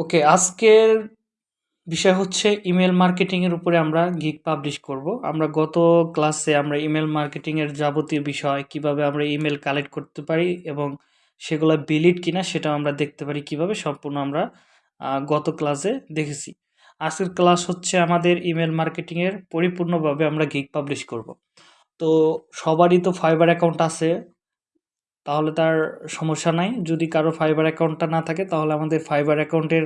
ওকে, আজকের বিষয় হচ্ছে ইমেল মার্কেটিংয়ের উপরে আমরা গিগ পাবলিশ করব। আমরা গত ক্লাসে আমরা ইমেল মার্কেটিংয়ের যাবতীয় বিষয়, কীভাবে আমরা ইমেল কালেক্ট করতে পারি এবং সেগুলো বিলিড কিনা সেটাও আমরা দেখতে পারি কীভাবে সম্পূর্ণ আমরা গত ক্লাসে দেখেছি। আজকের ক্লাস হচ্ছে আমাদের ইমেল মার্কেটিংয়ের পরিপূর্ণভাবে আমরা গিগ পাবলিশ করব। তো সবারই তো ফাইবার অ্যাকাউন্ট আছে তাহলে তার সমস্যা নাই। যদি কারও ফাইবার অ্যাকাউন্টটা না থাকে, তাহলে আমাদের ফাইবার অ্যাকাউন্টের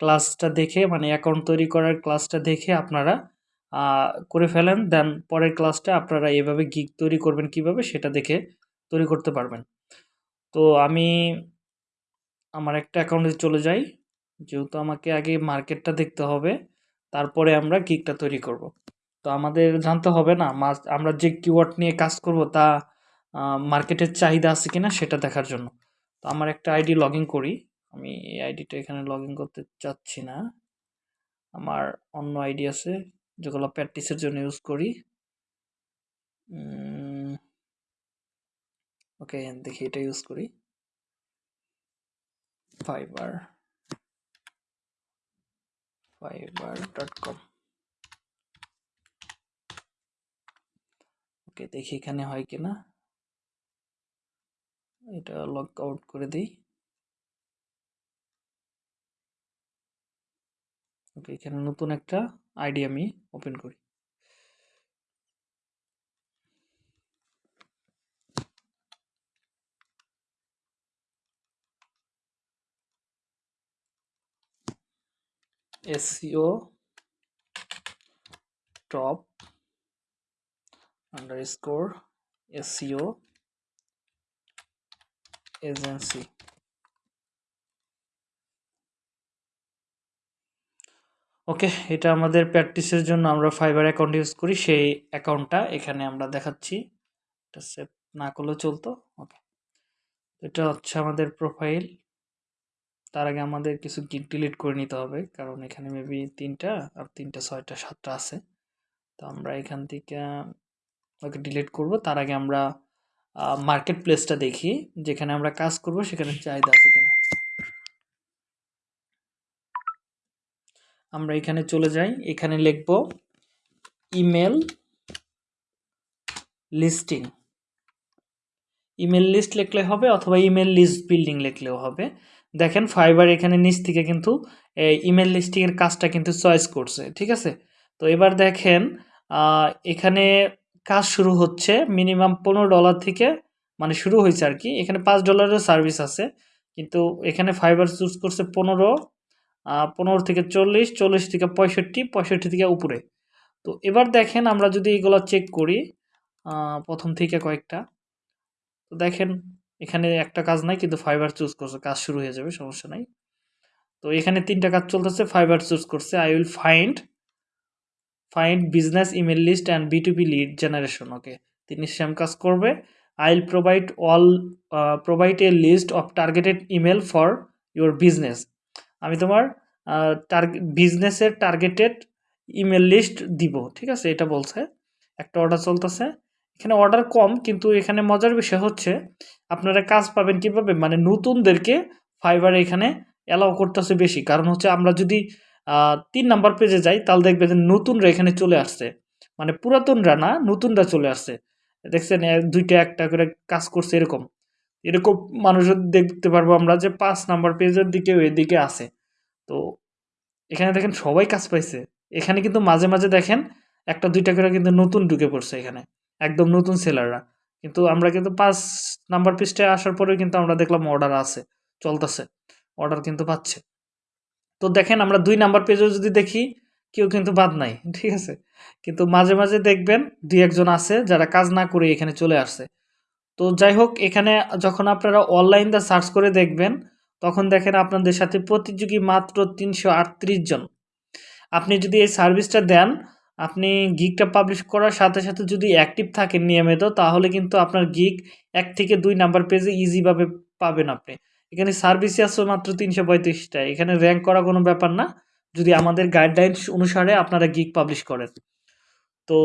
ক্লাসটা দেখে মানে অ্যাকাউন্ট তৈরি করার ক্লাসটা দেখে আপনারা করে ফেলেন। দেন পরের ক্লাসটা আপনারা এভাবে গিগ তৈরি করবেন কীভাবে, সেটা দেখে তৈরি করতে পারবেন। তো আমি আমার একটা অ্যাকাউন্টে চলে যাই। যেহেতু আমাকে আগে মার্কেটটা দেখতে হবে, তারপরে আমরা গিগটা তৈরি করব। তো আমাদের জানতে হবে না আমরা যে কিওয়ার্ড নিয়ে কাজ করব তা মার্কেটের চাহিদা আছে কিনা সেটা দেখার জন্য। তো আমার একটা আইডি লগ করি। আমি এই আইডিটা এখানে লগ করতে চাচ্ছি না। আমার অন্য আইডি আছে, যেগুলো প্র্যাকটিসের জন্য ইউজ করি। ওকে দেখি এটা ইউজ করি। Fiverr Fiverr dot com okay দেখি এখানে হয় কিনা। এটা লগ আউট করে দিই। ওকে এখানে নতুন একটা আইডি আমি ওপেন করি। SEO top underscore SEO agency okay এটা আমাদের প্র্যাকটিসের জন্য আমরা ফাইবার অ্যাকাউন্ট ইউজ করি, সেই অ্যাকাউন্টটা এখানে আমরা দেখাচ্ছি। এটা সেভ না করলেও চলতো ওকে এটা হচ্ছে আমাদের প্রোফাইল তার আগে আমাদের কিছু গিগ ডিলিট করে নিতে হবে, কারণ এখানে মেবি তিনটা আর তিনটা, ছয়টা, সাতটা আছে। তো আমরা এখান থেকে, ওকে ডিলিট করব। তার আগে আমরা মার্কেট প্লেসটা দেখি, যেখানে আমরা কাজ করব, সেখানে চাহিদা আছে কিনা। আমরা এখানে চলে যাই, এখানে লিখব ইমেল লিস্টিং ইমেল লিস্ট লিখলে হবে, অথবা ইমেল লিস্ট বিল্ডিং লিখলেও হবে। দেখেন ফাইবার এখানে নিচ থেকে কিন্তু ইমেল লিস্টিংয়ের কাজটা কিন্তু চয়েস করছে, ঠিক আছে? তো এবার দেখেন এখানে কাজ শুরু হচ্ছে মিনিমাম পনেরো ডলার থেকে মানে শুরু হয়েছে আর কি। এখানে পাঁচ ডলারের সার্ভিস আছে। কিন্তু এখানে ফাইবার চুজ করছে পনেরো পনেরো থেকে চল্লিশ চল্লিশ থেকে পঁয়ষট্টি পঁয়ষট্টি থেকে উপরে। তো এবার দেখেন আমরা যদি এগুলো চেক করি প্রথম থেকে কয়েকটা। তো দেখেন এখানে একটা কাজ নাই, কিন্তু ফাইবার চুজ করছে, কাজ শুরু হয়ে যাবে, সমস্যা নাই। তো এখানে তিনটা কাজ চলতেছে ফাইবার চুজ করছে I will find find business email list and B two B lead generation, okay? তিনি সেম কাজ করবে। I will provide all provide a list of targeted email for your business আমি তোমার বিজনেসের টার্গেটেড ইমেল লিস্ট দিব, ঠিক আছে? এটা বলছে। একটা অর্ডার চলতেছে। এখানে অর্ডার কম, কিন্তু এখানে মজার বিষয় হচ্ছে, আপনারা কাজ পাবেন কীভাবে? মানে নতুনদেরকে ফাইবার এখানে অ্যালাউ করতেছে বেশি। কারণ হচ্ছে আমরা যদি তিন নাম্বার পেজে যাই, তাহলে দেখবে যে নতুনরা এখানে চলে আসছে। মানে পুরাতনরা না, নতুনরা চলে আসছে। দেখছেন দুইটা একটা করে কাজ করছে এরকম। এরকম মানুষ দেখতে পারব আমরা যে পাঁচ নাম্বার পেজের দিকে এদিকে আছে। তো এখানে দেখেন সবাই কাজ পাইছে। এখানে কিন্তু মাঝে মাঝে দেখেন একটা দুইটা করে কিন্তু নতুন ঢুকে পড়ছে এখানে। একদম নতুন সেলাররা কিন্তু আমরা কিন্তু পাঁচ নাম্বার পিসটায় আসার পরেও কিন্তু আমরা দেখলাম অর্ডার আছে, চলতেছে। অর্ডার কিন্তু পাচ্ছে। তো দেখেন আমরা দুই নাম্বার পেজেও যদি দেখি, কেউ কিন্তু বাদ নাই, ঠিক আছে? কিন্তু মাঝে মাঝে দেখবেন দুই একজন আছে যারা কাজ না করে এখানে চলে আসছে। তো যাই হোক, এখানে যখন আপনারা অনলাইন দা সার্চ করে দেখবেন, তখন দেখেন আপনাদের সাথে প্রতিযোগী মাত্র তিনশো আটত্রিশ জন। আপনি যদি এই সার্ভিসটা দেন, আপনি গিকটা পাবলিশ করার সাথে সাথে যদি অ্যাক্টিভ থাকেন নিয়মিত, তাহলে কিন্তু আপনার গিক এক থেকে দুই নাম্বার পেজে ইজিভাবে পাবেন আপনি। এখানে সার্ভিসে আছে মাত্র তিনশো পঁয়ত্রিশটা। এখানে র্যাঙ্ক করা কোনো ব্যাপার না। যদি আমাদের গাইডলাইন্স অনুসারে আপনারা গিক পাবলিশ করেন। তো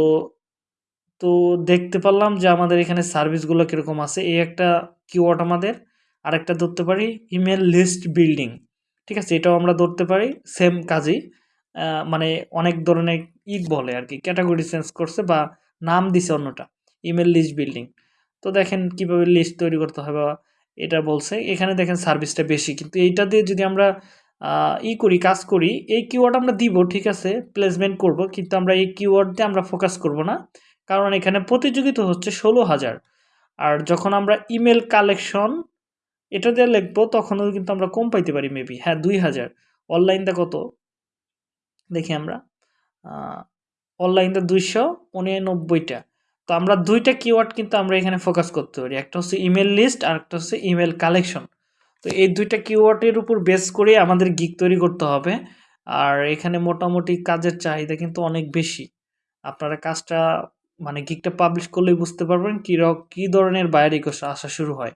তো দেখতে পারলাম যে আমাদের এখানে সার্ভিসগুলো কীরকম আছে। এই একটা কিওয়ার্ড আমাদের। আরেকটা ধরতে পারি ইমেল লিস্ট বিল্ডিং ঠিক আছে? এটাও আমরা ধরতে পারি সেম কাজই। মানে অনেক ধরনের ই বলে আর কি ক্যাটাগরি চেঞ্জ করছে বা নাম দিছে অন্যটা। ইমেল লিস্ট বিল্ডিং তো দেখেন কীভাবে লিস্ট তৈরি করতে হবে বা এটা বলছে। এখানে দেখেন সার্ভিসটা বেশি। কিন্তু এইটা দিয়ে যদি আমরা ই করি, কাজ করি, এই কিওয়ার্ড আমরা দিব, ঠিক আছে প্লেসমেন্ট করব, কিন্তু আমরা এই কিওয়ার্ড দিয়ে আমরা ফোকাস করব না। কারণ এখানে প্রতিযোগিতা হচ্ছে ষোলো হাজার। আর যখন আমরা ইমেল কালেকশন এটা দিয়ে লিখব তখনও কিন্তু আমরা কম পাইতে পারি মেবি হ্যাঁ দুই হাজার। অনলাইনটা কত? দেখি আমরা। অনলাইনটা দুইশো উননব্বইটা। তো আমরা দুইটা কিওয়ার্ড কিন্তু আমরা এখানে ফোকাস করতে পারি। একটা হচ্ছে ইমেল লিস্ট আর একটা হচ্ছে ইমেল কালেকশন তো এই দুইটা কিওয়ার্ডের উপর বেস করে আমাদের গিক তৈরি করতে হবে। আর এখানে মোটামুটি কাজের চাহিদা কিন্তু অনেক বেশি। আপনারা কাজটা মানে গিকটা পাবলিশ করলেই বুঝতে পারবেন কী কী ধরনের বাইরে আসা শুরু হয়।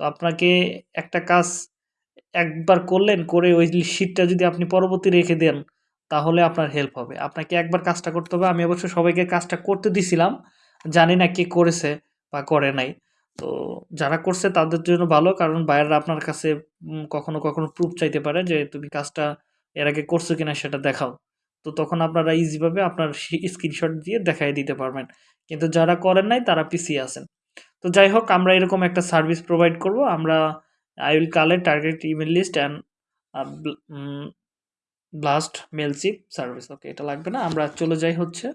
তো আপনাকে একটা কাজ একবার করলেন, করে ওই শিটটা যদি আপনি পরবর্তী রেখে দেন, তাহলে আপনার হেল্প হবে। আপনাকে একবার কাজটা করতে হবে। আমি অবশ্য সবাইকে কাজটা করতে দিছিলাম জানি না কে করেছে বা করে নাই। তো যারা করছে তাদের জন্য ভালো, কারণ বাইরেরা আপনার কাছে কখনো কখনো প্রুফ চাইতে পারে যে তুমি কাজটা এর আগে করছ কিনা সেটা দেখাও। তো তখন আপনারা ইজিভাবে আপনার স্ক্রিনশট দিয়ে দেখাই দিতে পারবেন। কিন্তু যারা করেন নাই তারা পিছিয়ে আছেন। তো যাই হোক, আমরা এরকম একটা সার্ভিস প্রোভাইড করব। আমরা I will collect target email list and blast Mailchimp service okay এটা লাগবে না। আমরা চলে যাই হচ্ছে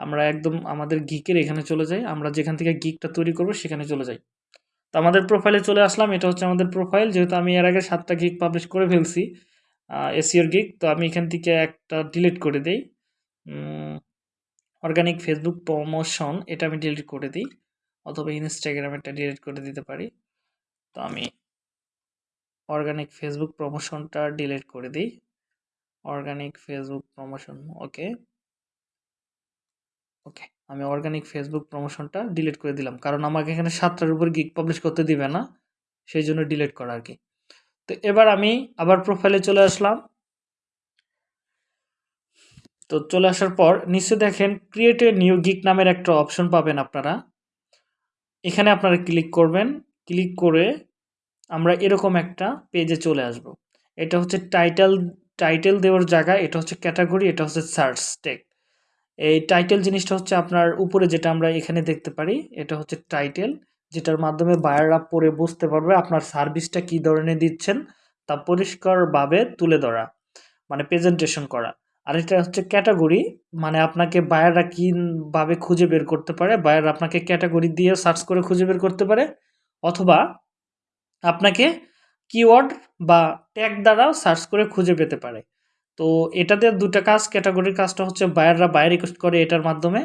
আমরা একদম আমাদের গিকের এখানে চলে যাই। আমরা যেখান থেকে গিকটা তৈরি করব সেখানে চলে যাই। তো আমাদের প্রোফাইলে চলে আসলাম। এটা হচ্ছে আমাদের প্রোফাইল যেহেতু আমি এর আগে সাতটা গিক পাবলিশ করে ফেলছি এসিওর গিক তো আমি এখান থেকে একটা ডিলিট করে দিই। অর্গানিক ফেসবুক প্রমোশন এটা আমি ডিলিট করে দিই। অথবা ইনস্টাগ্রামেরটা ডিলিট করে দিতে পারি। তো আমি অর্গানিক ফেসবুক প্রমোশনটা ডিলিট করে দিই। Organic Facebook promotion okay okay, আমি অর্গানিক ফেসবুক প্রমোশনটা ডিলিট করে দিলাম। কারণ আমাকে এখানে সাতটার উপর গিক পাবলিশ করতে দিবে না, সেই জন্য ডিলিট করা আর কি তো এবার আমি আবার প্রোফাইলে চলে আসলাম। তো চলে আসার পর নিচে দেখেন ক্রিয়েট এ নিউ গিক নামের একটা অপশন পাবেন আপনারা। এখানে আপনারা ক্লিক করবেন ক্লিক করে আমরা এরকম একটা পেজে চলে আসব। এটা হচ্ছে টাইটেল টাইটেল দেওয়ার জায়গা, এটা হচ্ছে ক্যাটাগরি এটা হচ্ছে সার্চ টেক এই টাইটেল জিনিসটা হচ্ছে আপনার উপরে যেটা আমরা এখানে দেখতে পারি, এটা হচ্ছে টাইটেল যেটার মাধ্যমে বায়াররা পড়ে বুঝতে পারবে আপনার সার্ভিসটা কী ধরনের দিচ্ছেন, তা পরিষ্কারভাবে তুলে ধরা মানে প্রেজেন্টেশন করা। আর এটা হচ্ছে ক্যাটাগরি মানে আপনাকে বায়াররা কীভাবে খুঁজে বের করতে পারে বায়ার আপনাকে ক্যাটাগরি দিয়ে সার্চ করে খুঁজে বের করতে পারে, অথবা আপনাকে কিওয়ার্ড বা ট্যাগ দ্বারাও সার্চ করে খুঁজে পেতে পারে। তো এটাতে দুটা কাজ ক্যাটাগরির কাজটা হচ্ছে বায়াররা বায়ার রিকোয়েস্ট করে এটার মাধ্যমে।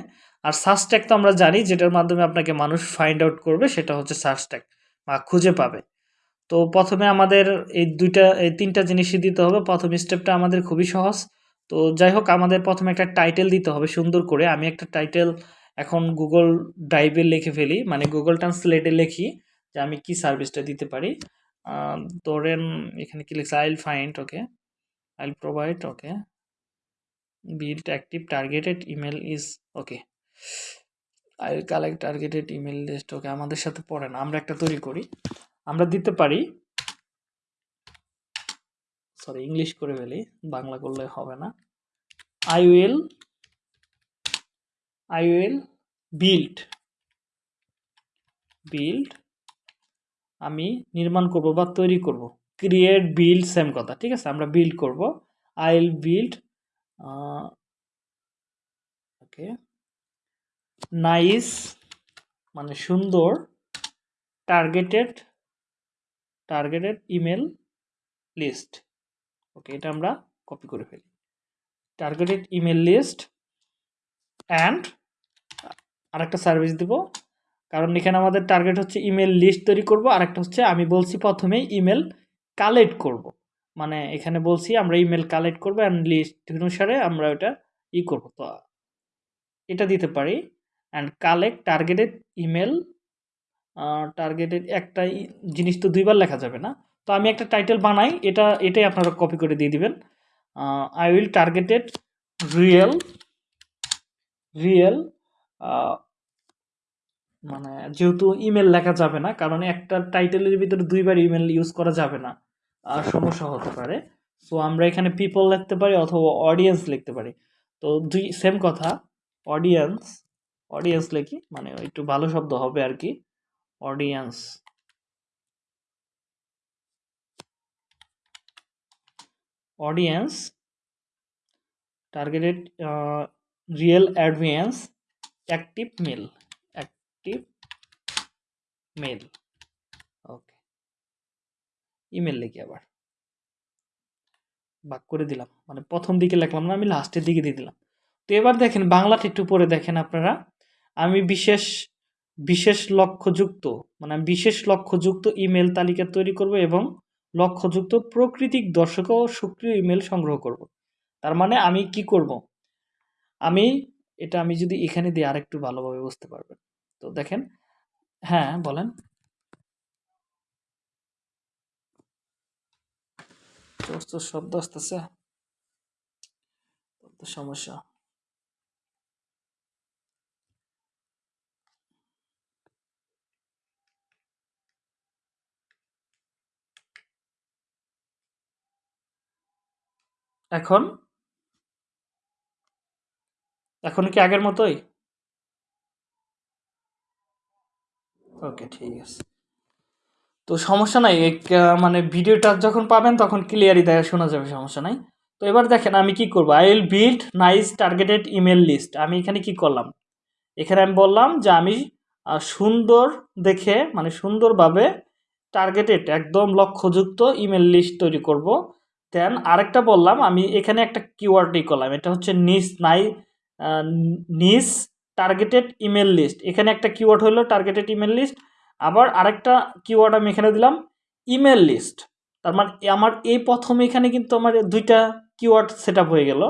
আর সার্চ ট্যাগ তো আমরা জানি, যেটার মাধ্যমে আপনাকে মানুষ ফাইন্ড আউট করবে, সেটা হচ্ছে সার্চ ট্যাগ বা খুঁজে পাবে। তো প্রথমে আমাদের এই দুইটা, এই তিনটা জিনিসই দিতে হবে। প্রথম স্টেপটা আমাদের খুবই সহজ। তো যাই হোক, আমাদের প্রথমে একটা টাইটেল দিতে হবে সুন্দর করে। আমি একটা টাইটেল এখন গুগল ড্রাইভে লিখে ফেলি। মানে গুগল ট্রান্সলেটে লিখি যে আমি কি সার্ভিসটা দিতে পারি। ধরেন এখানে কি লিখছে I'll find okay provide okay build active targeted email is okay I will collect targeted email list okay আমাদের সাথে পড়ে না আমরা একটা তৈরি করি। আমরা দিতে পারি সরি ইংলিশ করে ফেলি, বাংলা করলে হবে না। I will I will build build আমি নির্মাণ করব বা তৈরি করব। ক্রিয়েট বিল্ড সেম কথা, ঠিক আছে? আমরা বিল্ড করব। I will build okay nice মানে সুন্দর targeted targeted email list okay এটা আমরা কপি করে ফেলি। টার্গেটেড ইমেল লিস্ট অ্যান্ড আরেকটা সার্ভিস দেব। কারণ এখানে আমাদের টার্গেট হচ্ছে ইমেল লিস্ট তৈরি করব। আরেকটা হচ্ছে আমি বলছি প্রথমেই ইমেল কালেক্ট করব। মানে এখানে বলছি আমরা ইমেল কালেক্ট করব অ্যান্ড লিস্ট অনুসারে আমরা ওটা ই করব। তো এটা দিতে পারি। And collect targeted email targeted একটা জিনিস তো দুইবার লেখা যাবে না। তো আমি একটা টাইটেল বানাই, এটা, এটাই আপনারা কপি করে দিয়ে দিবেন। I will targeted real real মানে যেহেতু ইমেল লেখা যাবে না, কারণ একটা টাইটেলের ভিতরে দুইবার ইমেল ইউজ করা যাবে না। সমস্যা হতে পারে। সো আমরা এখানে পিপল লিখতে পারি অথবা অডিয়েন্স লিখতে পারি। তো দুই সেম কথা। অডিয়েন্স অডিয়েন্স লিখি মানে একটু ভালো শব্দ হবে আর কি। Audience audience targeted real audience active mail active mail email লিখি আবার। বাক করে দিলাম। মানে প্রথম দিকে লিখলাম না, আমি লাস্টের দিকে দিয়ে দিলাম। তো এবার দেখেন বাংলাটা একটু পরে দেখেন আপনারা। আমি বিশেষ বিশেষ লক্ষ্যযুক্ত মানে আমি বিশেষ লক্ষ্যযুক্ত ইমেল তালিকা তৈরি করব এবং লক্ষ্যযুক্ত প্রকৃতিক দর্শক ও সক্রিয় ইমেল সংগ্রহ করব। তার মানে আমি কি করব? আমি, এটা আমি যদি এখানে দিই আরেকটু ভালোভাবে বুঝতে পারবেন। তো দেখেন হ্যাঁ বলেন। তো শব্দ আসতেছে। সমস্যা। এখন? এখন কি আগের মতোই? ওকে ঠিক আছে। তো সমস্যা নাই মানে ভিডিওটা যখন পাবেন তখন ক্লিয়ারই দেখা শোনা যাবে, সমস্যা নাই। তো এবার দেখেন আমি কি করব? I will build nice targeted email list আমি এখানে কি করলাম? এখানে আমি বললাম যে আমি সুন্দর দেখে মানে সুন্দরভাবে টার্গেটেড একদম লক্ষ্যযুক্ত ইমেল লিস্ট তৈরি করব। দেন আরেকটা বললাম, আমি এখানে একটা কিওয়ার্ডই করলাম। এটা হচ্ছে নিস নাই নিস টার্গেটেড ইমেল লিস্ট এখানে একটা কিওয়ার্ড হলো টার্গেটেড ইমেল লিস্ট আবার আরেকটা কিওয়ার্ড আমি এখানে দিলাম ইমেল লিস্ট তার মানে আমার এই প্রথম এখানে কিন্তু আমার দুইটা কিওয়ার্ড সেট হয়ে গেল।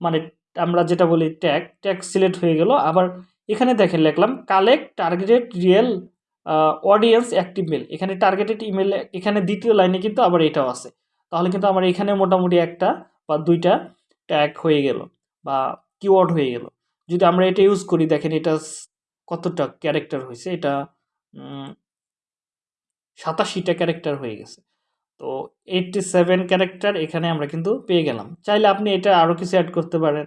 মানে আমরা যেটা বলি ট্যাগ ট্যাগ সিলেক্ট হয়ে গেল। আবার এখানে দেখেন লিখলাম collect targeted real audience active mail এখানে টার্গেটেড ইমেল এখানে দ্বিতীয় লাইনে কিন্তু আবার এটাও আছে। তাহলে কিন্তু আমার এখানে মোটামুটি একটা বা দুইটা ট্যাগ হয়ে গেল বা কিওয়ার্ড হয়ে গেল। যদি আমরা এটা ইউজ করি, দেখেন এটা কতটা ক্যারেক্টার হয়েছে, এটা সাতাশিটা ক্যারেক্টার হয়ে গেছে। তো এইটটি সেভেন ক্যারেক্টার এখানে আমরা কিন্তু পেয়ে গেলাম। চাইলে আপনি এটা আরও কিছু অ্যাড করতে পারেন।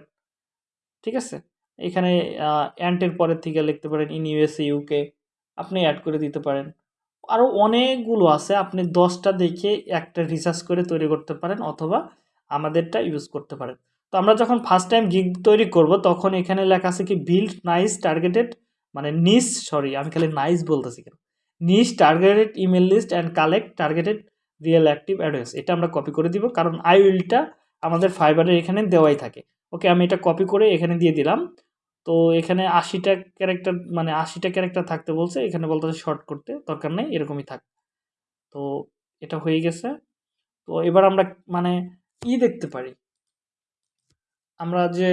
ঠিক আছে? এখানে অ্যান্টের পরের থেকে লিখতে পারেন ইন ইউএসএ ইউকে আপনি অ্যাড করে দিতে পারেন। আরও অনেকগুলো আছে, আপনি দশটা দেখে একটা রিসার্চ করে তৈরি করতে পারেন অথবা আমাদেরটা ইউজ করতে পারেন। তো আমরা যখন ফার্স্ট টাইম গিগ তৈরি করব, তখন এখানে লেখা আছে কি বিল্ড নাইস টার্গেটেড মানে নিস সরি আমি খালি নাইস বলতেছি কেন? Niche targeted email list and collect targeted real active address এটা আমরা কপি করে দিব, কারণ আই উইলটা আমাদের ফাইবারের এখানে দেওয়াই থাকে। ওকে আমি এটা কপি করে এখানে দিয়ে দিলাম, তো এখানে আশিটা ক্যারেক্টার মানে আশিটা ক্যারেক্টার থাকতে বলছে, এখানে বলতেছে শর্ট করতে, দরকার নেই, এরকমই থাক। তো এটা হয়ে গেছে। তো এবার আমরা মানে ই দেখতে পারি। আমরা যে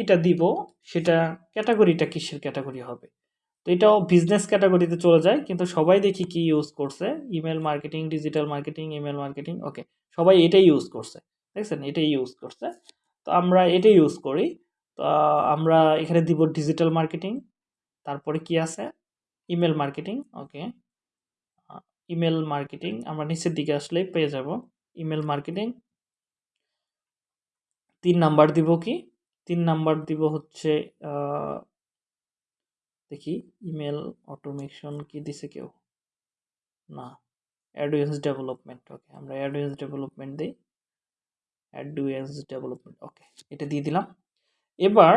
ইটা দিব, সেটা ক্যাটাগরিটা কিসের ক্যাটাগরি হবে? তো এটাও বিজনেস ক্যাটাগরিতে চলে যায়, কিন্তু সবাই দেখি কি ইউজ করছে? Email marketing digital marketing email marketing okay সবাই এটাই ইউজ করছে, দেখছেন? এটাই ইউজ করছে। তো আমরা এটাই ইউজ করি। তো আমরা এখানে দিব ডিজিটাল মার্কেটিং তারপরে কি আছে? Email marketing okay email marketing আমরা নিচের দিকে আসলেই পেয়ে যাব। ইমেল মার্কেটিং তিন নাম্বার দিব কি? তিন নাম্বার দিব হচ্ছে দেখি, ইমেল অটোমেশন কি দিছে কেউ? না অ্যাডভেন্স ডেভেলপমেন্ট, ওকে, আমরা অ্যাডভেন্স ডেভেলপমেন্ট দিই। অ্যাডভেন্স ডেভেলপমেন্ট, ওকে, এটা দিয়ে দিলাম। এবার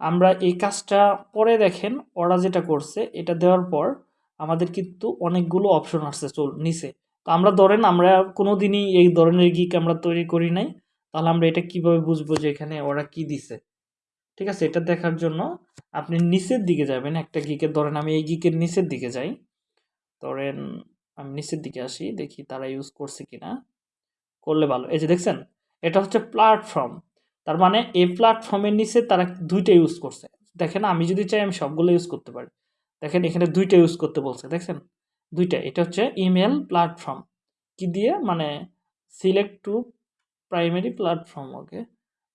আমরা এই কাজটা পরে দেখেন, ওরা যেটা করছে, এটা দেওয়ার পর আমাদের কিন্তু অনেকগুলো অপশন আসছে চল, নিচে। তো আমরা ধরেন, আমরা কোনো দিনই এই ধরনের গিক আমরা তৈরি করি নাই। তাহলে আমরা এটা কীভাবে বুঝব যে এখানে ওরা কি দিছে? ঠিক আছে? এটা দেখার জন্য আপনি নিচের দিকে যাবেন। একটা গিকের ধরেন আমি এই গিকের নিচের দিকে যাই। ধরেন আমি নিচের দিকে আসি, দেখি তারা ইউজ করছে কিনা। করলে ভালো। এই যে দেখছেন? এটা হচ্ছে প্ল্যাটফর্ম তার মানে এই প্ল্যাটফর্মের নিচে তারা দুইটা ইউজ করছে। দেখেন, আমি যদি চাই আমি সবগুলো ইউজ করতে পারি। দেখেন, এখানে দুইটা ইউজ করতে বলছে। দেখছেন? দুইটা। এটা হচ্ছে ইমেল প্ল্যাটফর্ম কি দিয়ে? মানে select to primary platform okay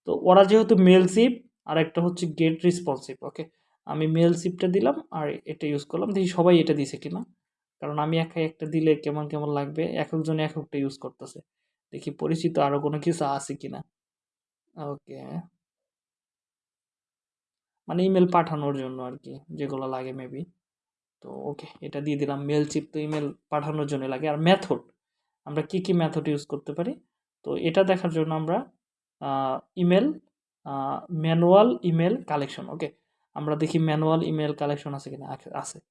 তো ওরা যেহেতু মেল সিপ আর একটা হচ্ছে গেট রেসপন্সিভ ওকে আমি মেল সিপটা দিলাম, আর এটা ইউজ করলাম। দেখি সবাই এটা দিছে কিনা? কারণ আমি একাই একটা দিলে কেমন কেমন লাগবে? এক একজন এক একটা ইউজ করতেছে। দেখি পরিচিত আরও কোনো কিছু আছে কিনা? ওকে মানে ইমেল পাঠানোর জন্য আর কি যেগুলো লাগে মেবি তো ওকে এটা দিয়ে দিলাম। মেল চিপ তো ইমেল পাঠানোর জন্য লাগে। আর মেথড আমরা কি কি মেথড ইউজ করতে পারি? তো এটা দেখার জন্য আমরা email manual email collection okay আমরা দেখি ম্যানুয়াল ইমেল কালেকশন আছে কিনা আছে-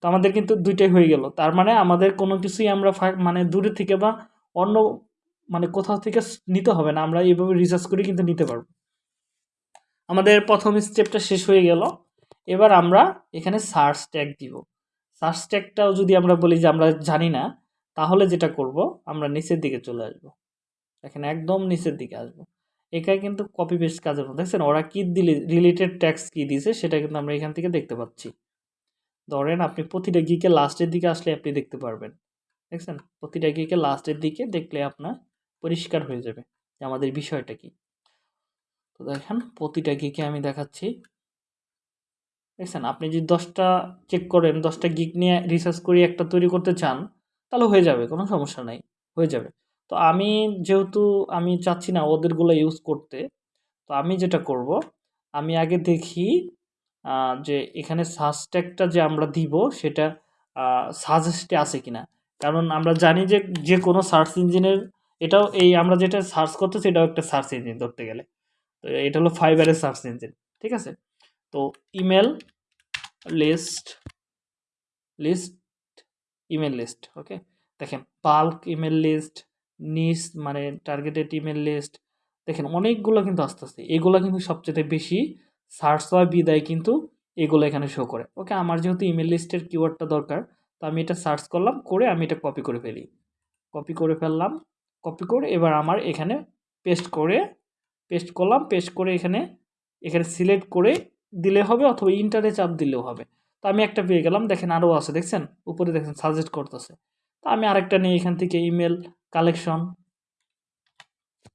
তো আমাদের কিন্তু দুইটাই হয়ে গেল। তার মানে আমাদের কোনো কিছুই আমরা মানে দূরে থেকে বা অন্য মানে কোথাও থেকে নিতে হবে না। আমরা এইভাবে রিসার্চ করে কিন্তু নিতে পারব। আমাদের প্রথম স্টেপটা শেষ হয়ে গেল। এবার আমরা এখানে সার্চ ট্যাগ দিব। সার্চ ট্যাগটাও যদি আমরা বলি যে আমরা জানি না, তাহলে যেটা করব, আমরা নিচের দিকে চলে আসব। এখানে একদম নিচের দিকে আসব। এখানে কিন্তু কপি পেস্ট কাজের মধ্যে। দেখছেন, ওরা কী দিলে রিলেটেড ট্যাক্স কী দিয়েছে সেটা কিন্তু আমরা এখান থেকে দেখতে পাচ্ছি। ধরেন আপনি প্রতিটা গিকে লাস্টের দিকে আসলে আপনি দেখতে পারবেন। দেখছেন? প্রতিটা গিকে লাস্টের দিকে দেখলে আপনার পরিষ্কার হয়ে যাবে যে আমাদের বিষয়টা কি। তো দেখেন, প্রতিটা গিকে আমি দেখাচ্ছি। দেখছেন? আপনি যদি দশটা চেক করেন, দশটা গিক নিয়ে রিসার্চ করে একটা তৈরি করতে চান, তাহলে হয়ে যাবে, কোনো সমস্যা নাই, হয়ে যাবে। তো আমি যেহেতু আমি চাচ্ছি না ওদেরগুলো ইউজ করতে, তো আমি যেটা করব, আমি আগে দেখি যে এখানে সার্চ যে আমরা দিব সেটা সাজেস্টে আছে কিনা। কারণ আমরা জানি যে যে কোনো সার্চ ইঞ্জিনের এটাও এই আমরা যেটা সার্চ করতেছি এটাও একটা সার্চ ইঞ্জিন ধরতে গেলে। তো এটা হলো ফাইবারের সার্চ ইঞ্জিন ঠিক আছে? তো email list list email list okay দেখেন পাল্ক ইমেল লিস্ট নিস মানে টার্গেটেড ইমেল লিস্ট দেখেন অনেকগুলো কিন্তু আস্তে আস্তে এগুলো কিন্তু সবচেয়ে বেশি সার্চ হয় বিদায় কিন্তু এগুলো এখানে শো করে। ওকে আমার যেহেতু ইমেল লিস্টের কিওয়ার্ডটা দরকার, তো আমি এটা সার্চ করলাম, করে আমি এটা কপি করে ফেলি। কপি করে ফেললাম কপি করে এবার আমার এখানে পেস্ট করে পেস্ট করলাম পেস্ট করে এখানে এখানে সিলেক্ট করে দিলে হবে অথবা ইন্টারে চাপ দিলেও হবে। তো আমি একটা পেয়ে গেলাম, দেখেন আরও আছে, দেখছেন? উপরে দেখেন সাজেস্ট করতেছে। তো আমি আরেকটা নিয়ে এখান থেকে ইমেল কালেকশন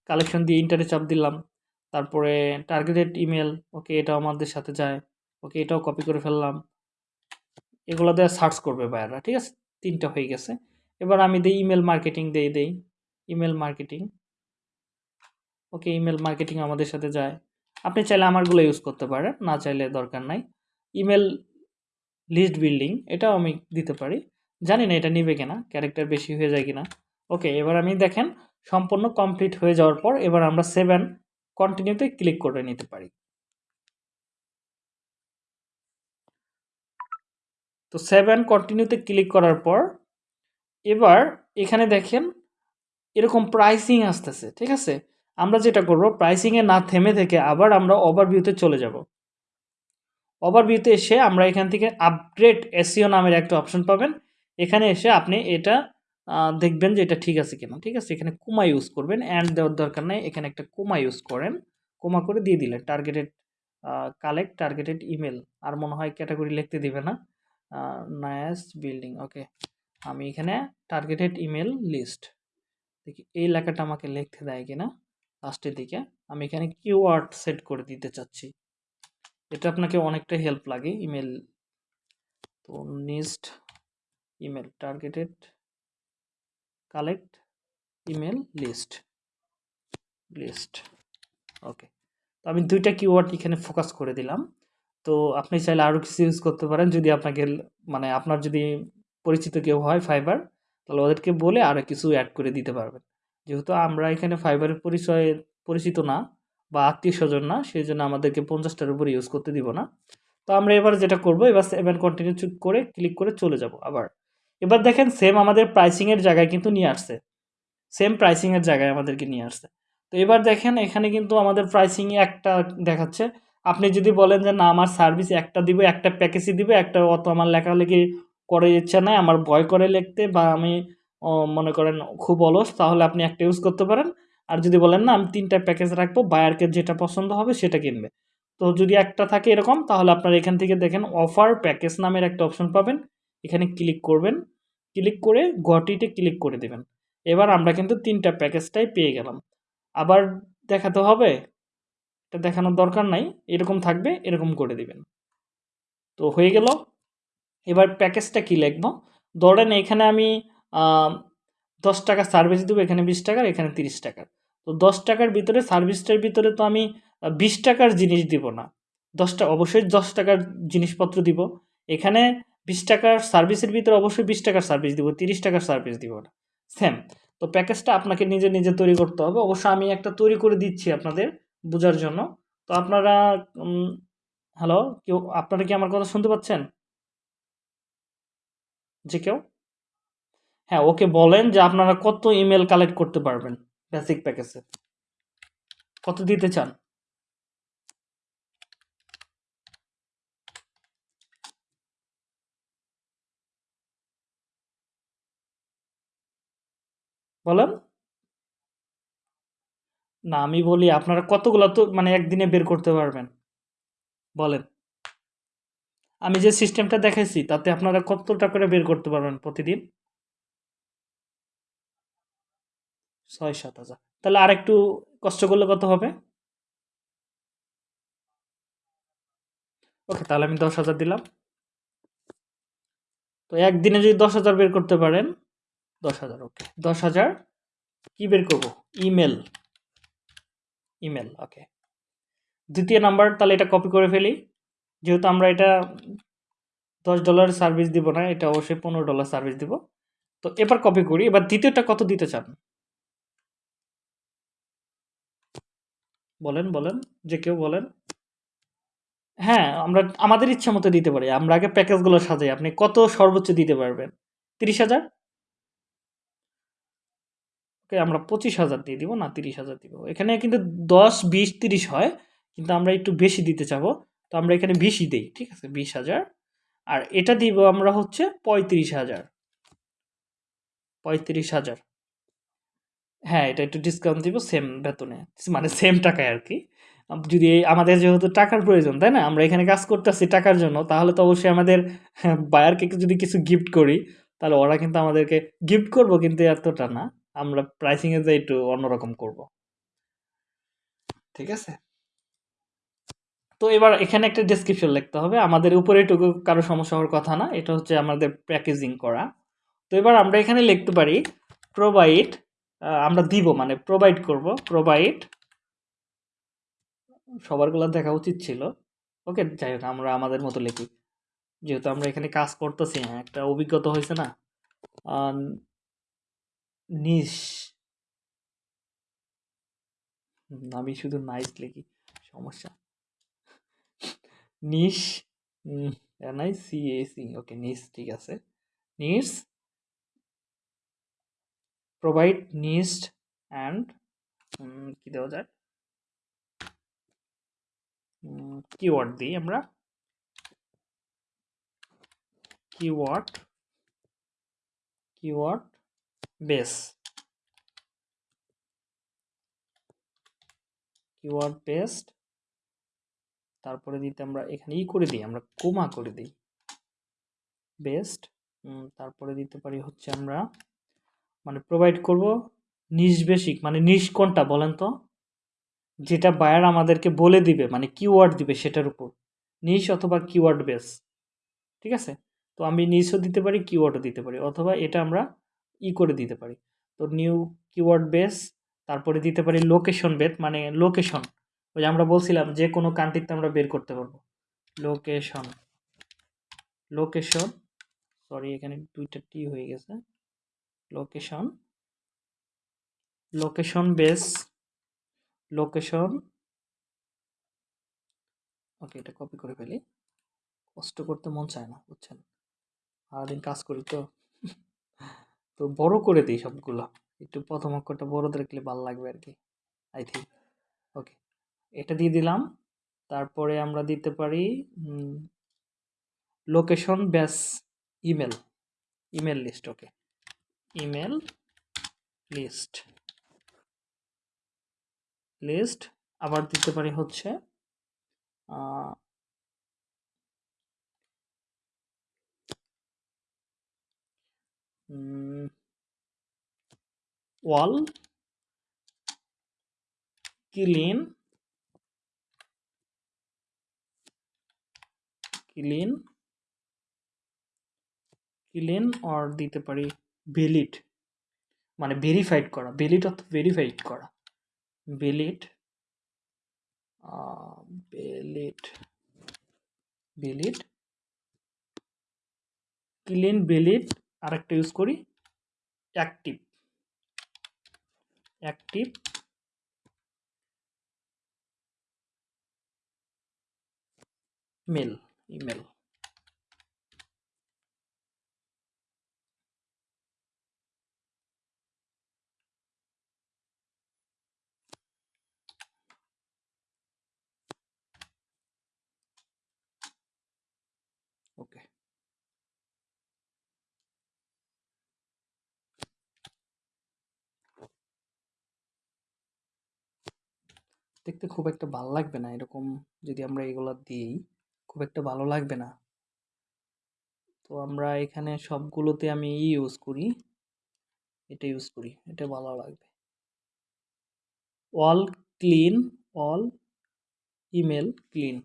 কালেকশন দিয়ে ইন্টারে চাপ দিলাম। তারপরে টার্গেটেড ইমেল ওকে এটাও আমাদের সাথে যায়। ওকে এটাও কপি করে ফেললাম। এগুলো দিয়ে সার্চ করবে বায়াররা ঠিক আছে? তিনটা হয়ে গেছে। এবার আমি দিই ইমেল মার্কেটিং দিয়ে দেই। Email marketing okay email marketing আমাদের সাথে যায়। আপনি চাইলে আমারগুলো ইউজ করতে পারেন, না চাইলে দরকার নাই। ইমেল লিস্ট বিল্ডিং এটাও আমি দিতে পারি। জানি না এটা নিবে কিনা ক্যারেক্টার বেশি হয়ে যায় কিনা। ওকে এবার আমি দেখেন, সম্পূর্ণ কমপ্লিট হয়ে যাওয়ার পর এবার আমরা সেভেন কন্টিনিউতে ক্লিক করে নিতে পারি। তো সেভেন কন্টিনিউতে ক্লিক করার পর এবার এখানে দেখেন, এরকম প্রাইসিং আসতেছে, ঠিক আছে? আমরা যেটা করব প্রাইসিংয়ে না থেমে থেকে আবার আমরা ওভারভিউতে চলে যাব। ওভারভিউতে এসে আমরা এখান থেকে আপগ্রেড এসিও নামের একটা অপশন পাবেন। এখানে এসে আপনি এটা দেখবেন যে এটা ঠিক আছে কিনা, ঠিক আছে? এখানে কোমা ইউজ করবেন অ্যান্ড দেওয়ার দরকার নেই, এখানে একটা কোমা ইউজ করেন, কোমা করে দিয়ে দিলেন টার্গেটেড কালেক্ট টার্গেটেড ইমেল আর মনে হয় ক্যাটাগরি লিখতে দিবে না নায়াস বিল্ডিং ওকে আমি এখানে টার্গেটেড ইমেল লিস্ট দেখি এই লেখাটা আমাকে লিখতে দেয় কিনা লাস্টের দিকে, আমি এখানে কিওয়ার্ড সেট করে দিতে চাচ্ছি, এটা আপনাকে অনেকটা হেল্প লাগে ইমেল তো niche email targeted collect email list list okay তো আমি দুইটা কিওয়ার্ড এখানে ফোকাস করে দিলাম। তো আপনি চাইলে আরও কিছু ইউজ করতে পারেন। যদি আপনাকে মানে আপনার যদি পরিচিত কেউ হয় ফাইবার তাহলে ওদেরকে বলে আরও কিছু অ্যাড করে দিতে পারবেন। যেহেতু আমরা এখানে ফাইবারের পরিচয়ে, পরিচিত না বা আত্মীয় স্বজন না, সেই জন্য আমাদেরকে পঞ্চাশটার উপরে ইউজ করতে দিব না। তো আমরা এবার যেটা করব, এবার সেভেন কন্টিনিউ করে ক্লিক করে চলে যাব আবার। এবার দেখেন সেম আমাদের প্রাইসিংয়ের জায়গায় কিন্তু নিয়ে আসছে। সেম প্রাইসিংয়ের জায়গায় আমাদেরকে নিয়ে আসছে। তো এবার দেখেন এখানে কিন্তু আমাদের প্রাইসিংয়ে একটা দেখাচ্ছে। আপনি যদি বলেন যে, না, আমার সার্ভিস একটা দিব, একটা প্যাকেজই দিব, একটা অত আমার লেখালেখি করে ইচ্ছা নাই, আমার ভয় করে লিখতে বা আমি মনে করেন খুব অলস, তাহলে আপনি একটা ইউজ করতে পারেন। আর যদি বলেন, না, আমি তিনটা প্যাকেজ রাখব বায়ারকে যেটা পছন্দ হবে সেটা কিনবে। তো যদি একটা থাকে এরকম, তাহলে আপনার এখান থেকে দেখেন অফার প্যাকেজ নামের একটা অপশন পাবেন। এখানে ক্লিক করবেন ক্লিক করে গটিতে ক্লিক করে দেবেন। এবার আমরা কিন্তু তিনটা প্যাকেজটাই পেয়ে গেলাম। আবার দেখাতে হবে, এটা দেখানোর দরকার নাই, এরকম থাকবে, এরকম করে দিবেন। তো হয়ে গেল। এবার প্যাকেজটা কি লিখব? ধরেন এখানে আমি দশ টাকা সার্ভিস দেবো, এখানে বিশ টাকার, এখানে তিরিশ টাকার। তো দশ টাকার ভিতরে সার্ভিসটার ভিতরে তো আমি বিশ টাকার জিনিস দিব না। দশটা, অবশ্যই দশ টাকার জিনিসপত্র দিব। এখানে বিশ টাকার সার্ভিসের ভিতরে অবশ্যই বিশ টাকার সার্ভিস দিব, তিরিশ টাকার সার্ভিস দিব না। সেম, তো প্যাকেজটা আপনাকে নিজে নিজে তৈরি করতে হবে। অবশ্য আমি একটা তৈরি করে দিচ্ছি আপনাদের বোঝার জন্য। তো আপনারা হ্যালো, কেউ, আপনারা কি আমার কথা শুনতে পাচ্ছেন? যে কেউ? হ্যাঁ ওকে বলেন যে আপনারা কত ইমেল কালেক্ট করতে পারবেন বেসিক প্যাকেজে কত দিতে চান? বলেন। না, আমি বলি আপনারা কতগুলো তো মানে একদিনে বের করতে পারবেন। বলেন। আমি যে সিস্টেমটা দেখাইছি, তাতে আপনারা কতটা করে বের করতে পারবেন প্রতিদিন? ছয় সাত হাজার। তাহলে আর একটু কষ্ট করলে কত হবে? ওকে, তাহলে আমি দশ হাজার দিলাম। তো একদিনে যদি দশ হাজার বের করতে পারেন দশ হাজার ওকে দশ হাজার, কি বের করব? ইমেল ইমেল ওকে দ্বিতীয় নাম্বার তাহলে এটা কপি করে ফেলি। যেহেতু আমরা এটা দশ ডলার সার্ভিস দিব না, এটা অবশ্যই পনেরো ডলার সার্ভিস দিব। তো এবার কপি করি। এবার দ্বিতীয়টা কত দিতে চান? বলেন বলেন, যে কেউ বলেন। হ্যাঁ আমরা, আমাদের ইচ্ছা মতো দিতে পারি। আমরা আগে প্যাকেজগুলো সাজাই। আপনি কত সর্বোচ্চ দিতে পারবেন? তিরিশ হাজার? ওকে, আমরা পঁচিশ হাজার দিয়ে দিব, না তিরিশ হাজার দিব। এখানে কিন্তু দশ, বিশ, তিরিশ হয়, কিন্তু আমরা একটু বেশি দিতে চাবো। তো আমরা এখানে বিশই দিই, ঠিক আছে? বিশ হাজার। আর এটা দিব আমরা হচ্ছে পঁয়ত্রিশ হাজার। পঁয়ত্রিশ হাজার। হ্যাঁ এটা একটু ডিসকাউন্ট দিব সেম বেতনে মানে সেম টাকায় আর কি যদি আমাদের যেহেতু টাকার প্রয়োজন, তাই না? আমরা এখানে কাজ করতেছি টাকার জন্য, তাহলে তো অবশ্যই আমাদের বায়ারকে যদি কিছু গিফট করি, তাহলে ওরা কিন্তু আমাদেরকে গিফট করব, কিন্তু এতটা না। আমরা প্রাইসিংয়ে যে একটু অন্যরকম করব। ঠিক আছে? তো এবার এখানে একটা ডেসক্রিপশন লিখতে হবে। আমাদের উপরে এটুকু কারও সমস্যা হওয়ার কথা না, এটা হচ্ছে আমাদের প্যাকেজিং করা। তো এবার আমরা এখানে লিখতে পারি প্রোভাইড আমরা দিব মানে প্রোভাইড করব। প্রোভাইড সবারগুলো দেখা উচিত ছিল। ওকে, যাই হোক, আমরা আমাদের মতো লিখি। যেহেতু আমরা এখানে কাজ করতেছি হ্যাঁ একটা অভিজ্ঞতা হয়েছে না। নিশ আমি শুধু নাইস লিখি, সমস্যা। Niche N I C A C okay niche, ঠিক আছে। নিস প্রোভাইড নিস্ট অ্যান্ড কি দেওয়া যায়? কিওয়ার্ড দিই আমরা। Keyword keyword base keyword based তারপরে দিতে আমরা এখানে ই করে দিই, আমরা কোমা করে দিই। বেস্ট তারপরে দিতে পারি হচ্ছে আমরা মানে প্রোভাইড করব নিজ বেসিক মানে নিজ কোনটা বলেন তো। যেটা বায়ার আমাদেরকে বলে দিবে মানে কিওয়ার্ড দিবে সেটার উপর। নিশ অথবা কিওয়ার্ড বেস ঠিক আছে? তো আমি নিশও দিতে পারি কিওয়ার্ডও দিতে পারি। অথবা এটা আমরা ই করে দিতে পারি। তো নিউ কিওয়ার্ড বেস তারপরে দিতে পারি লোকেশন বেদ মানে লোকেশন ওই আমরা বলছিলাম যে কোনো কান্ট্রিতে আমরা বের করতে পারব। লোকেশন লোকেশন সরি এখানে দুইটা টি হয়ে গেছে। Location location base location okay এটা কপি করে ফেলি। কষ্ট করতে মন চায় না, বুঝছেন? সারাদিন কাজ করি তো। তো বড় করে দিই সবগুলো। একটু প্রথম অক্ষরটা বড় দেখলে ভালো লাগবে আর কি আই থিঙ্ক ওকে এটা দিয়ে দিলাম। তারপরে আমরা দিতে পারি location base email email list okay email list list আবার দিতে পারি হচ্ছে all clean clean clean or দিতে পারি ভ্যালিড। মানে ভেরিফাইড করা। ভ্যালিড অর্থ ভেরিফাইড করা। Valid valid valid. Clean valid. আরেকটা ইউজ করি active active mail email okay দেখতে খুব একটা ভালো লাগবে না, এরকম যদি আমরা এগুলো দিই, খুব একটা ভালো লাগবে না। তো আমরা এখানে সবগুলোতে আমি ইউজ করি। এটা ইউজ করি, এটা ভালো লাগবে। All clean all email clean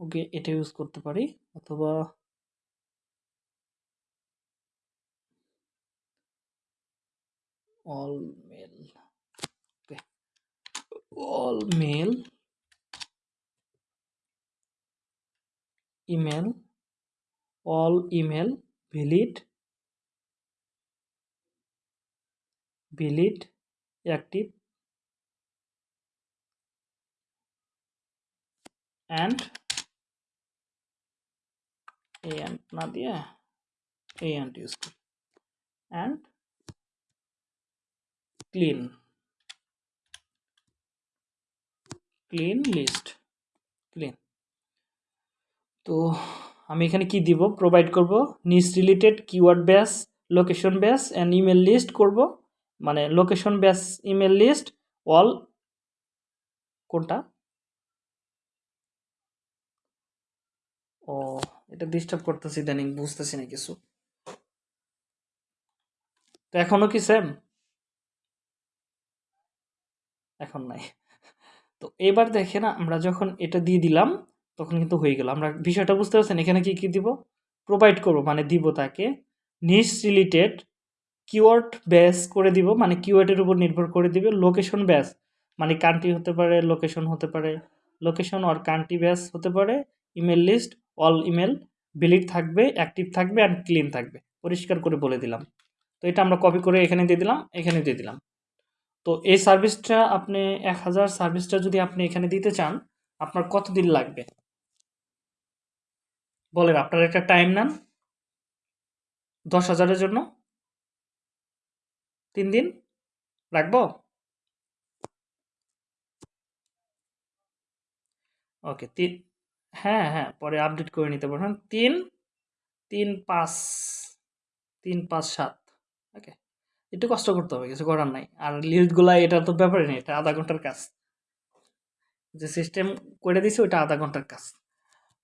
okay, এটা ইউজ করতে পারি, অথবা all all mail email all email valid valid active and and not yeah and use and clean clean list, clean. তো আমি এখানে কি দিব? প্রোভাইড করব। Niche related keyword base location base and email list করব। মানে location base email list all কোনটা? ও, এটা ডিস্টার্ব করতেছি ইদানিং, বুঝতেছি না কিছু। তো এখনও কি সেম এখন নাই। তো এবার দেখেন আমরা যখন এটা দিয়ে দিলাম, তখন কিন্তু হয়ে গেল। আমরা বিষয়টা বুঝতে পারছেন? এখানে কি কি দিব? প্রোভাইড করব মানে দিব তাকে। নিস রিলেটেড কিওয়ার্ড ব্যাস করে দিব মানে কিওয়ার্ডের উপর নির্ভর করে দিবে লোকেশন ব্যাস মানে কান্ট্রি হতে পারে লোকেশন হতে পারে। লোকেশন আর কান্ট্রি ব্যাস হতে পারে email list all email valid থাকবে অ্যাক্টিভ থাকবে অ্যান্ড ক্লিন থাকবে। পরিষ্কার করে বলে দিলাম। তো এটা আমরা কপি করে এখানে দিয়ে দিলাম, এখানে দিয়ে দিলাম। তো এই সার্ভিসটা আপনি এক হাজার সার্ভিসটা যদি আপনি এখানে দিতে চান, আপনার কত দিন লাগবে? বলেন, আপনার একটা টাইম নেন, দশ হাজারের জন্য। তিন দিন রাখব? ওকে তিন হ্যাঁ হ্যাঁ পরে আপডেট করে নিতে পারবেন। তিন তিন পাঁচ তিন পাঁচ সাত। একটু কষ্ট করতে হবে, কিছু করার নাই। আর লিস্টগুলা এটা তো ব্যাপারই নেই, এটা আধা ঘণ্টার কাজ। যে সিস্টেম করে দিছে ওইটা আধা ঘণ্টার কাজ।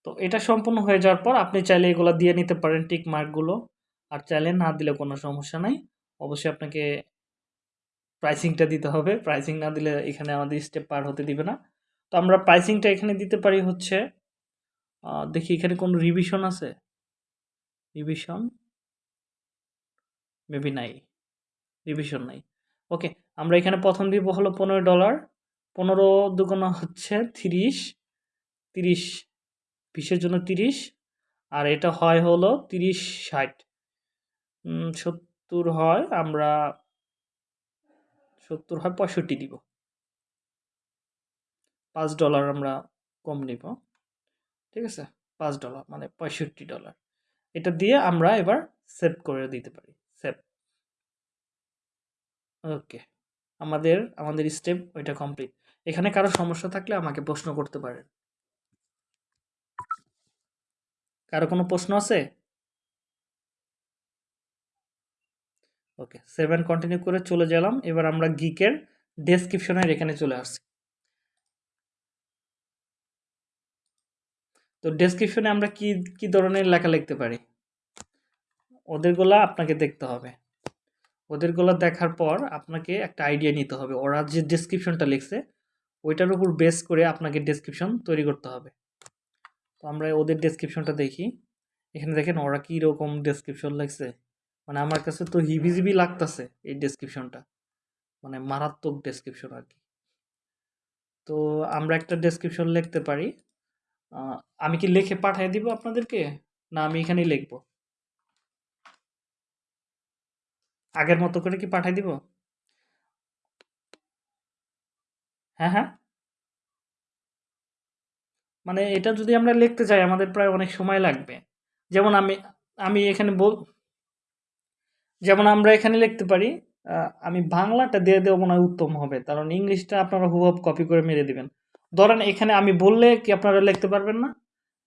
তো এটা সম্পূর্ণ হয়ে যাওয়ার পর, আপনি চাইলে এগুলো দিয়ে নিতে পারেন টিক মার্কগুলো আর চাইলে না দিলে কোনো সমস্যা নাই। অবশ্যই আপনাকে প্রাইসিংটা দিতে হবে। প্রাইসিং না দিলে এখানে আমাদের স্টেপ পার হতে দিবে না। তো আমরা প্রাইসিংটা এখানে দিতে পারি হচ্ছে দেখি এখানে কোনো রিভিশন আছে? রিভিশন মেবি নাই। রিভিশন নাই। ওকে আমরা এখানে প্রথম দিব হলো পনেরো ডলার পনেরো দুগুণ হচ্ছে তিরিশ তিরিশ, বিশের জন্য তিরিশ, আর এটা হয় হলো তিরিশ ষাট। সত্তর হয় আমরা, সত্তর হয় পঁয়ষট্টি দিব। পাঁচ ডলার আমরা কম নিব, ঠিক আছে? পাঁচ ডলার মানে পঁয়ষট্টি ডলার এটা দিয়ে আমরা এবার সেভ করে দিতে পারি সেভ ওকে। আমাদের আমাদের স্টেপ ওইটা কমপ্লিট এখানে কারও সমস্যা থাকলে আমাকে প্রশ্ন করতে পারেন। কারও কোনো প্রশ্ন আছে? ওকে সেভেন কন্টিনিউ করে চলে গেলাম। এবার আমরা গিকের ডেসক্রিপশনের এখানে চলে আসছি। তো ডেসক্রিপশনে আমরা কি কি ধরনের লেখা লিখতে পারি? ওদেরগুলা আপনাকে দেখতে হবে। ওদেরগুলো দেখার পর আপনাকে একটা আইডিয়া নিতে হবে। ওরা যে ডেসক্রিপশনটা লিখছে, ওইটার উপর বেস করে আপনাকে ডেসক্রিপশন তৈরি করতে হবে। তো আমরা ওদের ডেসক্রিপশনটা দেখি। এখানে দেখেন ওরা কী রকম ডেসক্রিপশন লিখছে। মানে আমার কাছে তো হিবিজিবি লাগতেছে এই ডেসক্রিপশনটা মানে মারাত্মক ডেসক্রিপশন আর কি। তো আমরা একটা ডেসক্রিপশন লিখতে পারি। আমি কি লিখে পাঠিয়ে দিব আপনাদেরকে? না, আমি এখানেই লিখব। আগের মতো করে কি পাঠিয়ে দিব? হ্যাঁ হ্যাঁ। মানে এটা যদি আমরা লিখতে চাই আমাদের প্রায় অনেক সময় লাগবে। যেমন আমি আমি এখানে বল, যেমন আমরা এখানে লিখতে পারি আমি বাংলাটা দিয়ে দেওয়া মনে হয় উত্তম হবে। কারণ ইংলিশটা আপনারা হুবহু কপি করে মেরে দিবেন। ধরেন এখানে আমি বললে কি আপনারা লিখতে পারবেন না?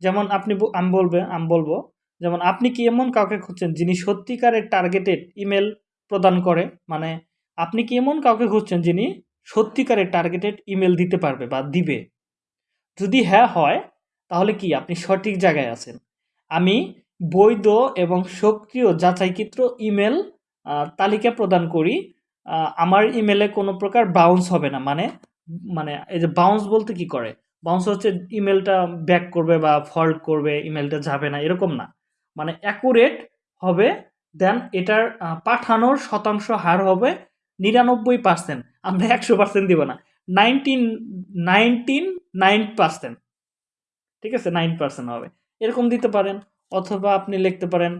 যেমন আপনি আমি বলবে, আমি বলব, যেমন আপনি কি এমন কাউকে খুঁজছেন যিনি সত্যিকারের টার্গেটেড ইমেল প্রদান করে। মানে আপনি কি এমন কাউকে খুঁজছেন যিনি সত্যিকারের টার্গেটেড ইমেল দিতে পারবে বা দিবে? যদি হ্যাঁ হয়, তাহলে কি আপনি সঠিক জায়গায় আছেন? আমি বৈধ এবং সক্রিয় যাচাইকৃত ইমেল তালিকা প্রদান করি। আমার ইমেলে কোনো প্রকার বাউন্স হবে না। মানে মানে এই যে বাউন্স বলতে কি করে? বাউন্স হচ্ছে ইমেলটা ব্যাক করবে বা ফল্ট করবে ইমেলটা যাবে না, এরকম না। মানে অ্যাকুরেট হবে দেন এটার পাঠানোর শতাংশ হার হবে নিরানব্বই পার্সেন্ট আমরা একশো পার্সেন্ট দিব না। নাইনটিন নাইনটিন নাইন পার্সেন্ট ঠিক আছে? নাইন পার্সেন্ট হবে। এরকম দিতে পারেন, অথবা আপনি লিখতে পারেন,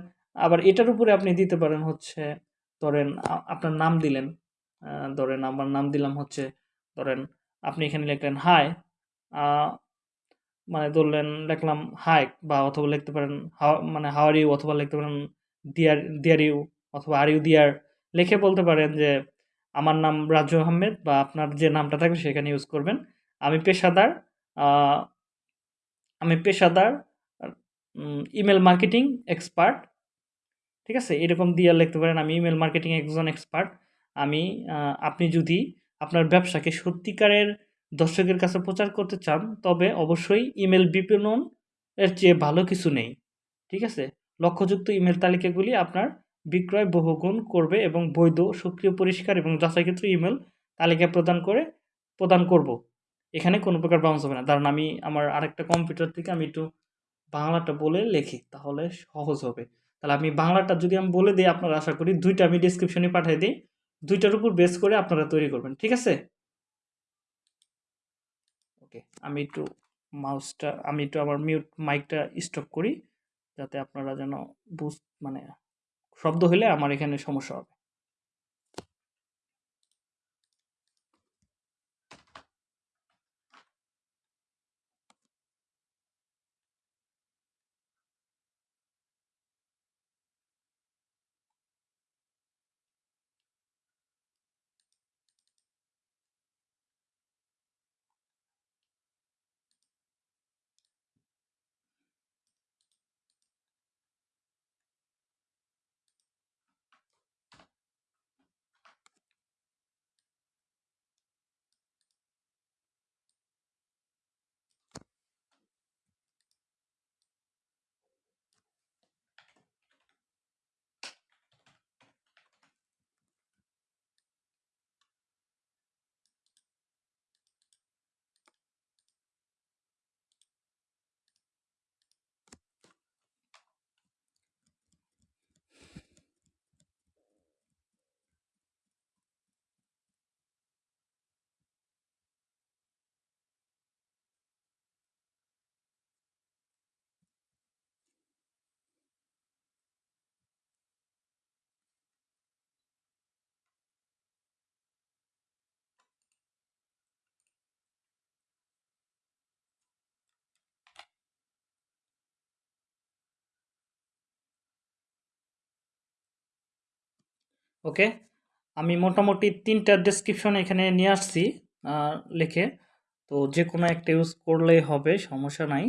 আবার এটার উপরে আপনি দিতে পারেন হচ্ছে, ধরেন আপনার নাম দিলেন ধরেন আমার নাম দিলাম হচ্ছে, ধরেন আপনি এখানে লিখলেন হাই মানে ধরলেন, লিখলাম হাই বা অথবা লিখতে পারেন মানে হাও আর ইউ অথবা লিখতে পারেন দিয়ার দিয়ার ইউ অথবা আর ইউ দিয়ার লিখে বলতে পারেন যে, আমার নাম রাজু আহমেদ বা আপনার যে নামটা থাকবে সেখানে ইউজ করবেন। আমি পেশাদার আমি পেশাদার ইমেল মার্কেটিং এক্সপার্ট ঠিক আছে? এরকম দিয়ে লিখতে পারেন। আমি ইমেল মার্কেটিং একজন এক্সপার্ট আমি আপনি যদি আপনার ব্যবসাকে সত্যিকারের দর্শকের কাছে প্রচার করতে চান, তবে অবশ্যই ইমেল বিপণন এর চেয়ে ভালো কিছু নেই। ঠিক আছে? লক্ষ্যযুক্ত ইমেল তালিকাগুলি আপনার বিক্রয় বহুগুণ করবে এবং বৈধ, সক্রিয়, পরিষ্কার এবং যাচাইকৃত ইমেল তালিকা প্রদান করে, প্রদান করব। এখানে কোনো প্রকার বাউন্স হবে না। কারণ আমি আমার আরেকটা কম্পিউটার থেকে আমি একটু বাংলাটা বলে লিখি, তাহলে সহজ হবে। তাহলে আমি বাংলাটা যদি আমি বলে দিই, আপনারা আশা করি দুইটা আমি ডিসক্রিপশনে পাঠিয়ে দিই। দুইটার উপর বেস করে আপনারা তৈরি করবেন, ঠিক আছে? ওকে আমি একটু মাউসটা আমি একটু আমার মিউট মাইকটা স্টপ করি। যাতে আপনারা যেন বুঝ মানে শব্দ হলে আমার এখানে সমস্যা হবে। ওকে? আমি মোটামুটি তিনটা ডেসক্রিপশন এখানে নিয়ে আসছি লিখে। তো যে কোনো একটা ইউজ করলেই হবে, সমস্যা নাই।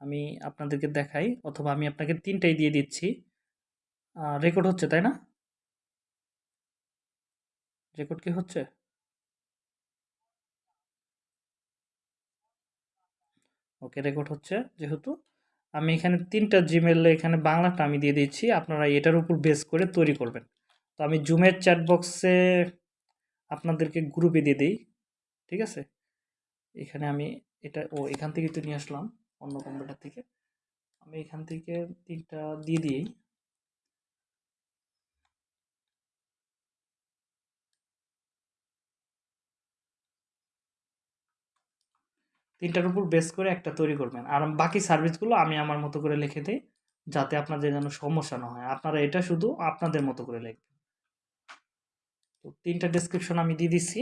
আমি আপনাদেরকে দেখাই, অথবা আমি আপনাকে তিনটাই দিয়ে দিচ্ছি। রেকর্ড হচ্ছে, তাই না? রেকর্ড কি হচ্ছে? ওকে রেকর্ড হচ্ছে, যেহেতু। আমি এখানে তিনটা জিমেল এখানে বাংলাটা আমি দিয়ে দিচ্ছি আপনারা এটার উপর বেস করে তৈরি করবেন। তো আমি জুমের চ্যাট বক্সে আপনাদেরকে গ্রুপে দিয়ে দিই, ঠিক আছে? এখানে আমি এটা, ও, এখান থেকে তো নিয়ে আসলাম, অন্য কম্পিউটার থেকে। আমি এখান থেকে তিনটা দিয়ে দিই। তিনটার উপর বেস করে একটা তৈরি করবেন। আর বাকি সার্ভিসগুলো আমি আমার মতো করে লিখে দিই, যাতে আপনাদের যেন সমস্যা না হয়। আপনারা এটা শুধু আপনাদের মতো করে লিখবেন। তো তিনটা ডেসক্রিপশন আমি দিয়ে দিচ্ছি।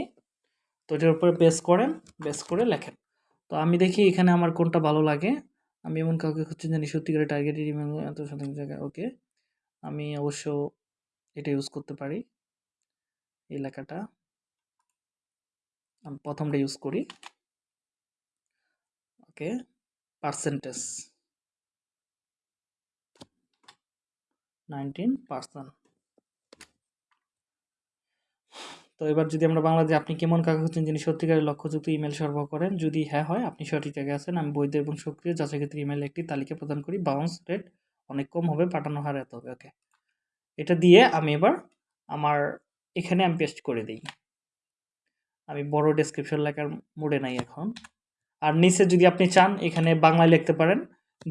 তো এটার উপরে বেস করেন বেস করে লেখেন। তো আমি দেখি এখানে আমার কোনটা ভালো লাগে। আমি এমন কাউকে খুঁজছি জানি সত্যিকারের টার্গেটেড ইমেল এত শতাংশ জায়গায় ওকে আমি অবশ্য এটা ইউজ করতে পারি। এই লেখাটা। আমি প্রথমটা ইউজ করি। ওকে পার্সেন্টেজ নাইনটিন পার্সেন্ট তো এবার যদি আমরা বাংলাদেশে আপনি কেমন কাগজ হচ্ছেন যিনি সত্যিকারের লক্ষ্যযুক্ত ইমেল সরবরাহ করেন, যদি হ্যাঁ হয়, আপনি সঠিক জায়গায় আছেন। আমি বৈধ এবং সক্রিয় যাচাই ক্ষেত্রে ইমেল একটি তালিকা প্রদান করি। বাউন্স রেট অনেক কম হবে, পাঠানো হার এত হবে, ওকে। এটা দিয়ে আমি এবার আমার, এখানে আমি পেস্ট করে দিই। আমি বড় ডেসক্রিপশন লেখার মোডে নাই এখন। আর নিচে যদি আপনি চান, এখানে বাংলায় লিখতে পারেন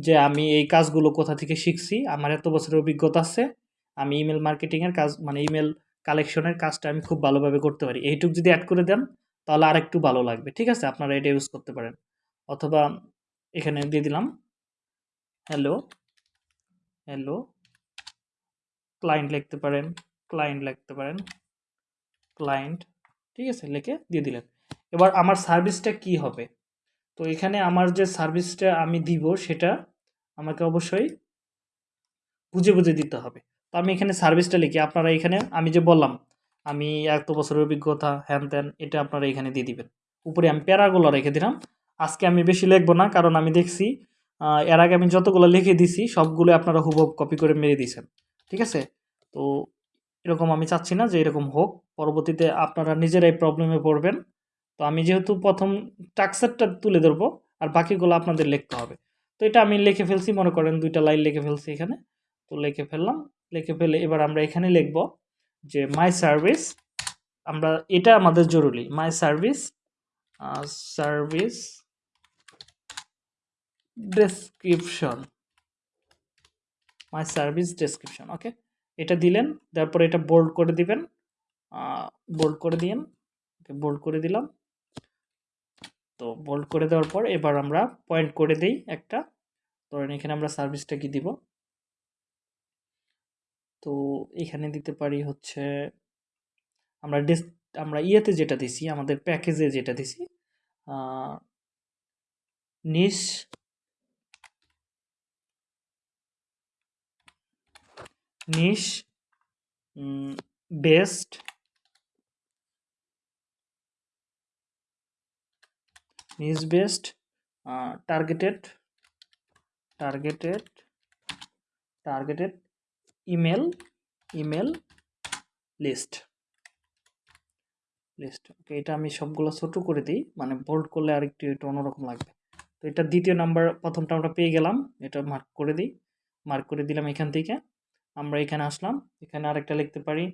যে, আমি এই কাজগুলো কোথা থেকে শিখছি, আমার এত বছরের অভিজ্ঞতা আছে, আমি ইমেল মার্কেটিংয়ের কাজ মানে ইমেল কালেকশনের কাজটা আমি খুব ভালোভাবে করতে পারি। এইটুক যদি অ্যাড করে দেন, তাহলে আর একটু ভালো লাগবে, ঠিক আছে? আপনারা এটা ইউজ করতে পারেন। অথবা এখানে দিয়ে দিলাম হ্যালো হ্যালো ক্লায়েন্ট লিখতে পারেন ক্লায়েন্ট লিখতে পারেন ক্লায়েন্ট ঠিক আছে? লিখে দিয়ে দিলেন। এবার আমার সার্ভিসটা কি হবে? তো এখানে আমার যে সার্ভিসটা আমি দিব সেটা আমাকে অবশ্যই বুঝে বুঝে দিতে হবে। তো আমি এখানে সার্ভিসটা লিখি। আপনারা এখানে আমি যে বললাম, আমি এত বছরের অভিজ্ঞতা, হ্যান ত্যান, এটা আপনারা এখানে দিয়ে দিবেন। উপরে আমি প্যারাগুলো রেখে দিলাম। আজকে আমি বেশি লিখব না, কারণ আমি দেখছি এর আগে আমি যতগুলো লিখে দিছি, সবগুলো আপনারা হুবহু কপি করে মেরে দিয়েছেন। ঠিক আছে? তো এরকম আমি চাচ্ছি না যে এরকম হোক। পরবর্তীতে আপনারা নিজেরাই প্রবলেমে পড়বেন। তো আমি যেহেতু প্রথম টাক্সারটা তুলে ধরবো, আর বাকিগুলো আপনাদের লিখতে হবে। তো এটা আমি লিখে ফেলছি, মনে করেন দুইটা লাইন লিখে ফেলছি এখানে। তো লিখে ফেললাম, লিখে ফেলে এবার আমরা এখানে লিখব যে মাই সার্ভিস আমরা, এটা আমাদের জরুরি। My service service description my service description okay এটা দিলেন, তারপর এটা বোল্ড করে দিবেন। বোল্ড করে দিন ওকে বোল্ড করে দিলাম। তো বোল্ড করে দেওয়ার পর এবার আমরা পয়েন্ট করে দিই একটা। ধরেন এখানে আমরা সার্ভিসটা কি দিব। তো এখানে দিতে পারি হচ্ছে, আমরা ডিস আমরা ইয়েতে যেটা দিছি, আমাদের প্যাকেজে যেটা দিছি niche niche based niche based targeted targeted targeted email email list list okay এটা আমি সবগুলো ছোটো করে দিই মানে বোল্ড করলে আর একটু একটু অন্যরকম লাগবে। তো এটা দ্বিতীয় নাম্বার প্রথমটা আমরা পেয়ে গেলাম, এটা মার্ক করে দিই মার্ক করে দিলাম এখান থেকে। আমরা এখানে আসলাম, এখানে আরেকটা লিখতে পারি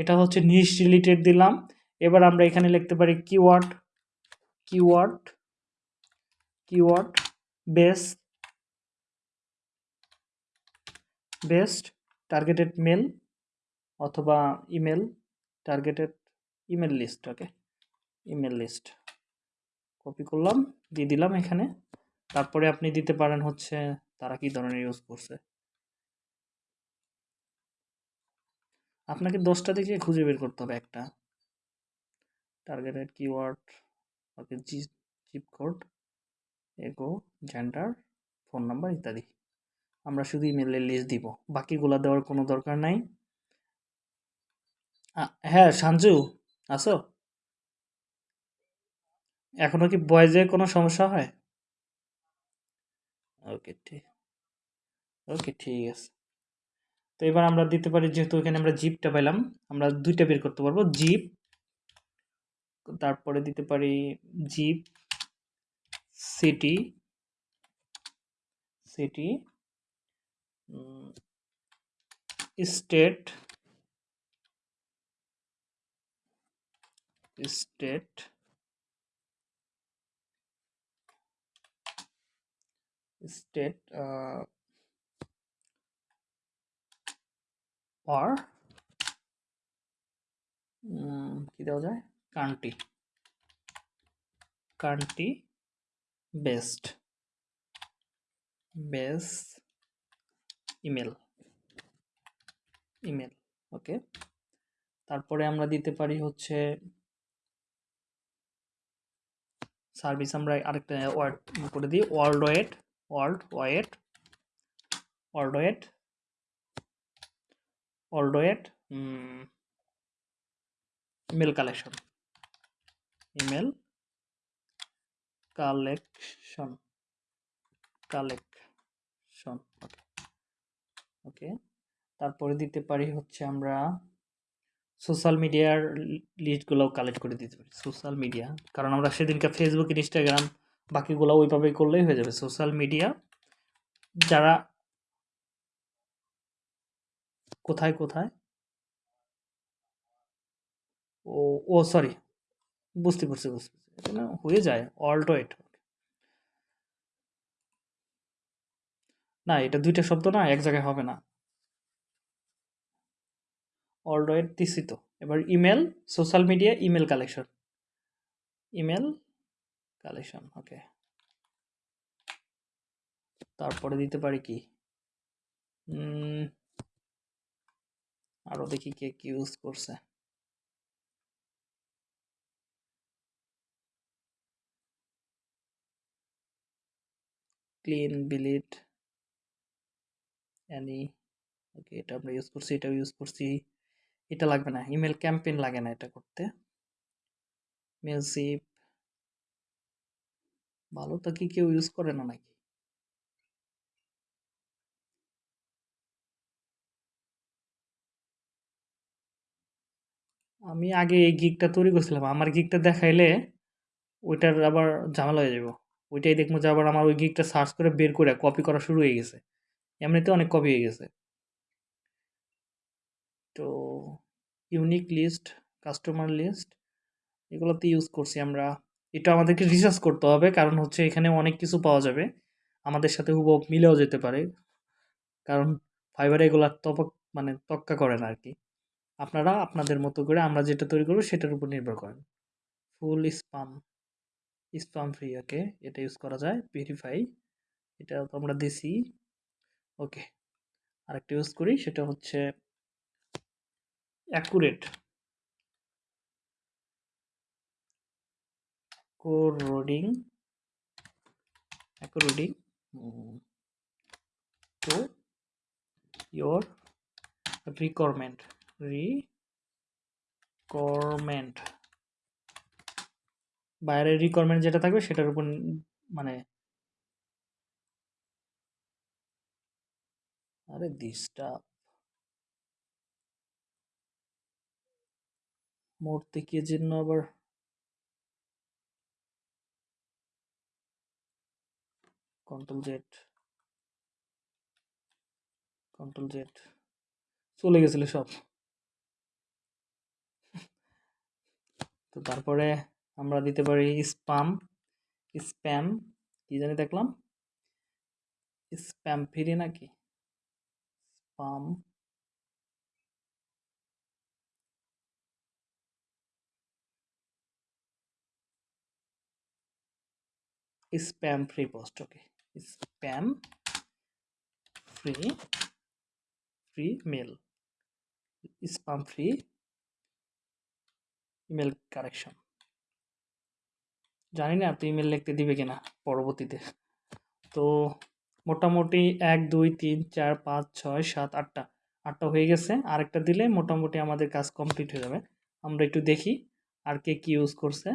এটা হচ্ছে নিশ রিলেটেড দিলাম, এবার আমরা এখানে লিখতে পারি keyword keyword keyword base based, targeted mail অথবা email, targeted email list, okay, email list. Copy করলাম, দিয়ে দিলাম এখানে। তারপরে আপনি দিতে পারেন হচ্ছে তারা কি ধরনের ইউজ করছে। আপনাকে দশটা থেকে খুঁজে বের করতে হবে একটা। টার্গেটেড কিওয়ার্ড ওকে জি জিপ কোড এগো জেন্ডার ফোন নাম্বার ইত্যাদি। আমরা শুধু ইমেলের লিস্ট দিব। বাকিগুলো দেওয়ার কোনো দরকার নাই। হ্যাঁ সঞ্জু আসো এখনও কি বয়েজে কোনো সমস্যা হয়? ওকে, ঠিক ওকে, ঠিক আছে। তো এবার আমরা দিতে পারি যেহেতু এখানে আমরা জিপটা পেলাম আমরা দুইটা বের করতে পারব। জিপ তারপরে দিতে পারি zip city city state state state or কি দেওয়া যায়? Country. Country based base email. Email, okay. তারপরে আমরা দিতে পারি হচ্ছে সার্ভিস, আমরা আরেকটা ওয়ার্ড করে দিই worldwide worldwide worldwide worldwide email collection. Email collection collection okay তারপরে দিতে পারি হচ্ছে আমরা সোশ্যাল মিডিয়ার লিস্টগুলোও কালেক্ট করে দিতে পারি সোশ্যাল মিডিয়া কারণ আমরা সেদিনকে ফেসবুক ইনস্টাগ্রাম বাকিগুলো ওইভাবে করলেই হয়ে যাবে। সোশ্যাল মিডিয়া যারা কোথায় কোথায়? ও ও সরি বুঝতে পারছি বুঝতে পারছি। এখানে হয়ে যায় অল্টো এট না, এটা দুইটা শব্দ না এক জায়গায় হবে না। অলরেড দিছি তো এবার email social media email collection email collection okay তারপরে দিতে পারি কি? আরও দেখি কে কি ইউজ করছে। ক্লিন বিলিট অ্যানি ওকে এটা আমরা ইউজ করছি, এটাও ইউজ করছি, এটা লাগবে না ইমেল ক্যাম্পেইন লাগে না এটা করতে। মেলসিপ ভালো, তো কি কেউ ইউজ করে না নাকি? আমি আগে এই গিকটা তৈরি করছিলাম, আমার গিকটা দেখাইলে, ওইটার আবার ঝামেলা হয়ে যাব ওইটাই দেখব যে আবার আমার ওই গিকটা সার্চ করে বের করে কপি করা শুরু হয়ে গেছে। এমনিতে অনেক কপি হয়ে গেছে। তো ইউনিক লিস্ট কাস্টমার লিস্ট এগুলোতে ইউজ করছি আমরা। এটা আমাদেরকে রিসার্চ করতে হবে, কারণ হচ্ছে এখানে অনেক কিছু পাওয়া যাবে। আমাদের সাথে হুবহু মিলেও যেতে পারে। কারণ ফাইবার এগুলো তপক মানে তক্কা করে না আর কি আপনারা আপনাদের মতো করে আমরা যেটা তৈরি করব সেটার উপর নির্ভর করেন। Full spam spam free okay এটা ইউজ করা যায় ভেরিফাই এটা তো আমরা দিছি ওকে আরেকটা ইউজ করি, সেটা হচ্ছে accurate according according to your requirement requirement. বাইরের রিকোয়ারমেন্ট যেটা থাকবে সেটার উপর মানে আরে দিসটা মূর্তি কি জন্য আবার? কন্ট্রোল জেড কন্ট্রোল জেড চলে গেছিল সব। তো তারপরে আমরা দিতে পারি স্পাম স্প্যাম কি জানি দেখলাম? স্প্যাম ফ্রি নাকি? Spam spam free post okay spam free free mail spam free email correction জানি না আপনি ইমেল লিখতে দিবে কিনা পরবর্তীতে। তো মোটামুটি এক, দুই, তিন, চার, পাঁচ, ছয়, সাত, আটটা। আটটা হয়ে গেছে। আরেকটা দিলে মোটামুটি আমাদের কাজ কমপ্লিট হয়ে যাবে। আমরা একটু দেখি আর কে কী ইউজ করছে।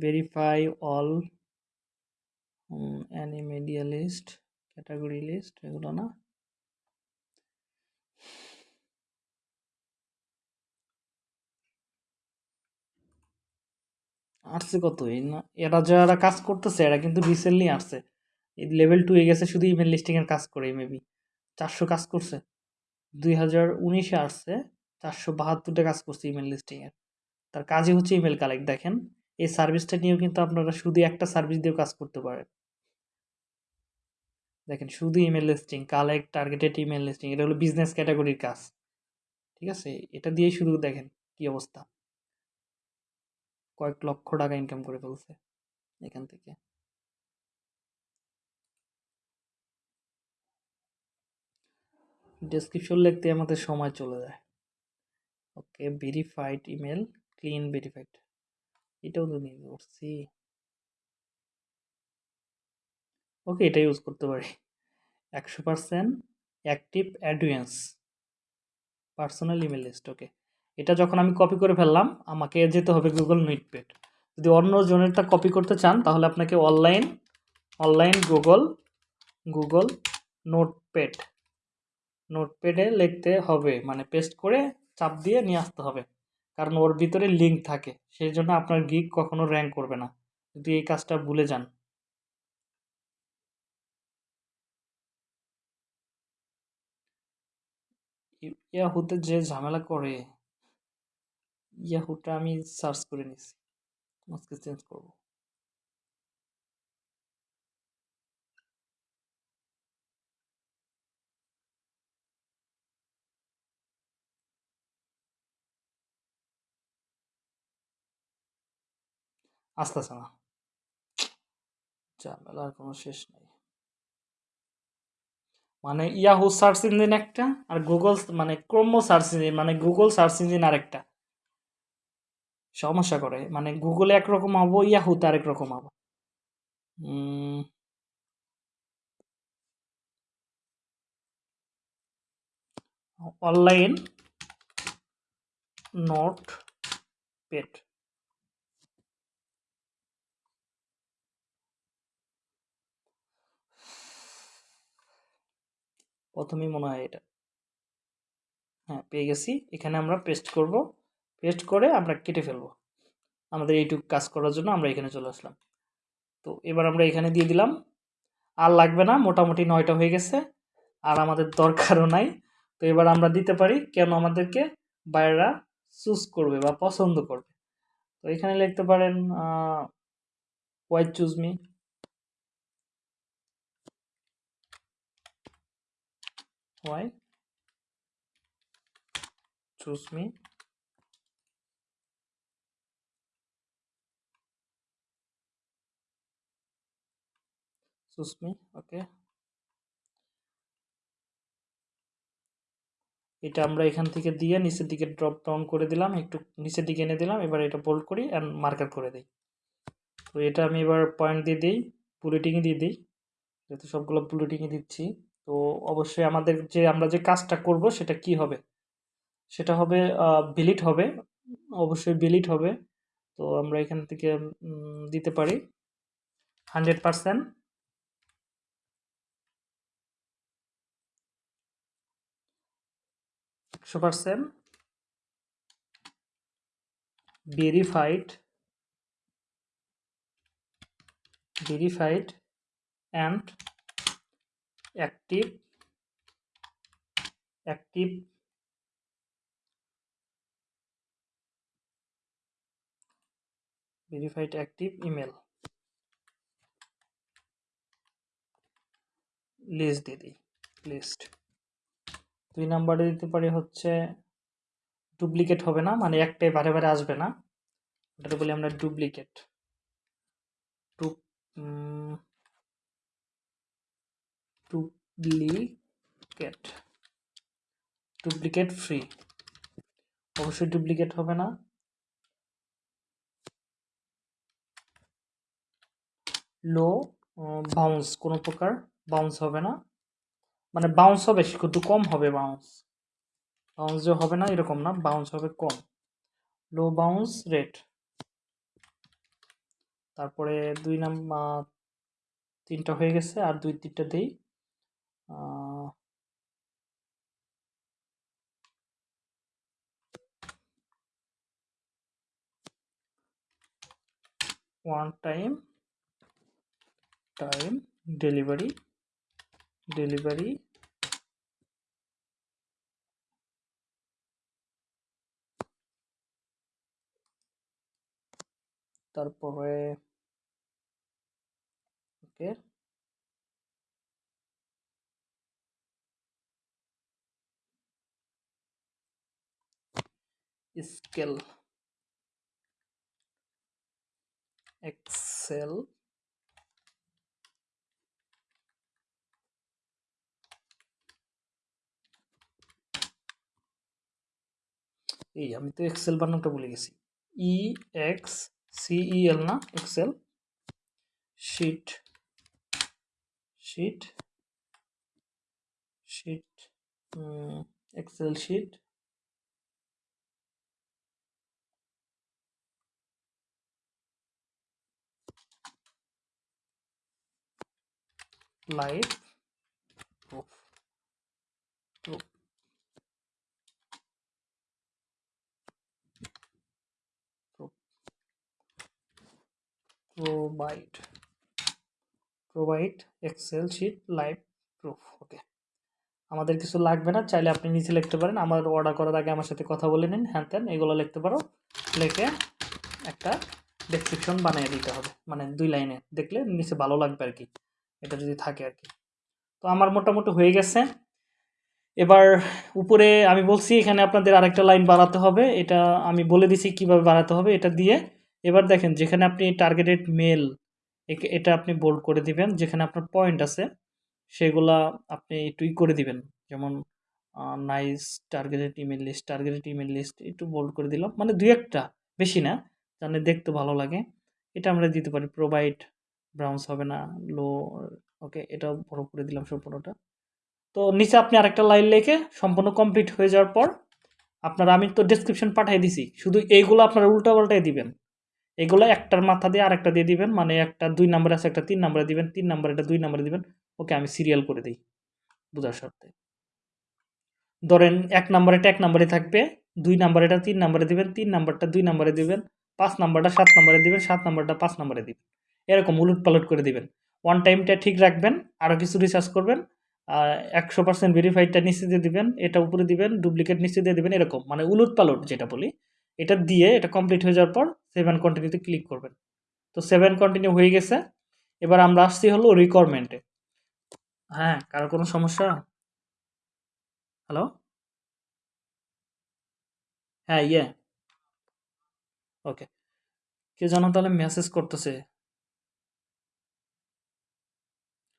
Verify all media list, category list, এগুলো না? আসছে কত? এরা যারা কাজ করতেছে, এরা কিন্তু রিসেন্টলি আসছে। লেভেল টু এ গেছে, শুধু ইমেল লিস্টিং এর কাজ করে মেবি চারশো কাজ করছে। দুই হাজার উনিশে আসছে, চারশো বাহাত্তরটা কাজ করছে ইমেল লিস্টিং এর। তার কাজই হচ্ছে ইমেল কালেক্ট দেখেন। এই সার্ভিসটা নিয়েও কিন্তু আপনারা শুধু একটা সার্ভিস দিয়েও কাজ করতে পারেন। দেখেন, শুধু email listing collect targeted email listing এটা হলো বিজনেস ক্যাটাগরির কাজ। ঠিক আছে? এটা দিয়েই শুধু দেখেন কি অবস্থা। কয়েক লক্ষ টাকা ইনকাম করে ফেলছে এখান থেকে। ডেসক্রিপশন লিখতে আমাদের সময় চলে যায়। Okay verified email clean verified এটাও তো নিয়ে করছি। ওকে এটা ইউজ করতে পারি। একশো percent active advance personal email list okay এটা যখন আমি কপি করে ফেললাম, আমাকে যেতে হবে গুগল নোটপ্যাড যদি অন্য জনেরটা কপি করতে চান, তাহলে আপনাকে online online Google Google notepad নোটপ্যাডে লিখতে হবে মানে পেস্ট করে চাপ দিয়ে নিয়ে আসতে হবে। কারণ ওর ভিতরে লিঙ্ক থাকে, সেই জন্য আপনার গিক কখনো র্যাঙ্ক করবে না। যদি এই কাজটা ভুলে যান। ইয়াহুতে যে ঝামেলা করে ইয়াহুটা আমি সার্চ করে নিছি। আজকে চেঞ্জ করব। আসতেছে না। ঝামেলার কোনো শেষ নাই। মানে ইয়াহু সার্চ ইঞ্জিন একটা, আর গুগল মানে ক্রোমো সার্চ ইঞ্জিন মানে গুগল সার্চ ইঞ্জিন আরেকটা। সমস্যা করে। মানে গুগলে একরকম হব ইয়াহুতে আরেক রকম হব অনলাইন নোট পেট প্রথমেই মনে হয় এটা। হ্যাঁ পেয়ে গেছি। এখানে আমরা পেস্ট করব। পেস্ট করে আমরা কেটে ফেলব। আমাদের এইটুকু কাজ করার জন্য আমরা এখানে চলে আসলাম। তো এবার আমরা এখানে দিয়ে দিলাম। আর লাগবে না, মোটামুটি নয়টা হয়ে গেছে। আর আমাদের দরকারও নাই। তো এবার আমরা দিতে পারি কেন আমাদেরকে বাইরেরা চুজ করবে বা পছন্দ করবে। তো এখানে লিখতে পারেন why choose me why choose me choose me okay এটা আমরা এখান থেকে দিয়ে নিচের দিকে ড্রপ ডাউন করে দিলাম, একটু নিচের দিকে এনে দিলাম, এবার এটা বোল্ড করি অ্যান্ড মার্কার করে দিই। তো এটা আমি এবার পয়েন্ট দিয়ে দিই বুলেটিংয়ে দিয়ে দিই, যেহেতু সবগুলো বুলেটিংয়ে দিচ্ছি। তো অবশ্যই আমাদের যে, আমরা যে কাজটা করব সেটা কি হবে? সেটা হবে বিলিট হবে, অবশ্যই বিলিট হবে। তো আমরা এখান থেকে দিতে পারি। হান্ড্রেড পারসেন্ট একশো percent verified verified and active active verified active email list দিয়ে দিই লিস্ট দুই নাম্বারে দিতে পারি হচ্ছে ডুপ্লিকেট হবে না মানে একটাই বারে বারে আসবে না। ওটাকে বলি আমরা ডুপ্লিকেট ডুপ্লিকেট ডুপ্লিকেট ফ্রি অবশ্যই ডুপ্লিকেট হবে না। লো বাউন্স কোনো প্রকার বাউন্স হবে না। মানে বাউন্স হবে একটু কম হবে বাউন্স বাউন্স যে হবে না, এরকম না বাউন্স হবে কম। লো বাউন্স রেট তারপরে দুই নাম্বার তিনটা হয়ে গেছে, আর দুই তিনটা দেই। One time time delivery delivery. তারপরে ওকে। স্কেল। এক্সেল। এই আমি তো এক্সেল বানানটা ভুলে গেছি। E X C E L না? Excel sheet sheet sheet excel sheet live provide provide excel sheet, live proof okay আমাদের কিছু লাগবে না, চাইলে আপনি নিচে লিখতে পারেন। আমার অর্ডার করার আগে আমার সাথে কথা বলে নিন, হ্যান ত্যান, এগুলো লিখতে পারো। লিখে একটা ডেসক্রিপশন বানিয়ে দিতে হবে মানে দুই লাইনে। দেখলে নিচে ভালো লাগবে আর কি এটা যদি থাকে আর কি তো আমার মোটামুটি হয়ে গেছে। এবার উপরে আমি বলছি, এখানে আপনাদের আরেকটা লাইন বাড়াতে হবে। এটা আমি বলে দিছি কীভাবে বাড়াতে হবে, এটা দিয়ে এবার দেখেন, যেখানে আপনি টার্গেটেড মেল এটা আপনি বোল্ড করে দিবেন, যেখানে আপনার পয়েন্ট আছে, সেগুলা আপনি টুই করে দিবেন। যেমন nice targeted email list targeted email list একটু বোল্ড করে দিলাম। মানে দুই একটা, বেশি না জানে দেখতে ভালো লাগে। এটা আমরা দিতে পারি প্রোভাইড ব্রাউন্স হবে না লো ওকে এটা বড় করে দিলাম সম্পূর্ণটা। তো নিচে আপনি আরেকটা লাইন লেখে সম্পূর্ণ কমপ্লিট হয়ে যাওয়ার পর, আপনার আমি তো ডেসক্রিপশন পাঠিয়ে দিছি, শুধু এইগুলো আপনারা উল্টা পাল্টাই দিবেন। এগুলো একটার মাথা দিয়ে আরেকটা দিয়ে দিবেন মানে একটা দুই নাম্বার আছে, একটা তিন নাম্বারে দিবেন, তিন নাম্বার এটা দুই নাম্বারে দিবেন। ওকে, আমি সিরিয়াল করে দিই, বোঝার স্বার্থে ধরেন এক নাম্বারেটা এক নাম্বারে থাকবে, দুই নাম্বারেটা তিন নাম্বারে দিবেন, তিন নাম্বারটা দুই নাম্বারে দিবেন, পাঁচ নাম্বারটা সাত নাম্বারে দিবেন, সাত নাম্বারটা পাঁচ নাম্বারে দিবেন। এরকম উলুট পালট করে দিবেন। ওয়ান টাইমটা ঠিক রাখবেন আরও কিছু রিসার্চ করবেন একশো পার্সেন্ট ভেরিফাইডটা নিচে দিয়ে দিবেন, এটা উপরে দিবেন ডুপ্লিকেট নিচে দিয়ে দিবেন, এরকম মানে উলুট পালট যেটা বলি। এটা দিয়ে এটা কমপ্লিট হয়ে যাওয়ার পর সেভেন কন্টিনিউতে ক্লিক করবেন। তো সেভেন কন্টিনিউ হয়ে গেছে। এবার আমরা আসছি হলো রিকোয়ারমেন্টে হ্যাঁ কারও কোনো সমস্যা? হ্যালো হ্যাঁ ইয়ে। ওকে কে জানো তাহলে মেসেজ করতেছে?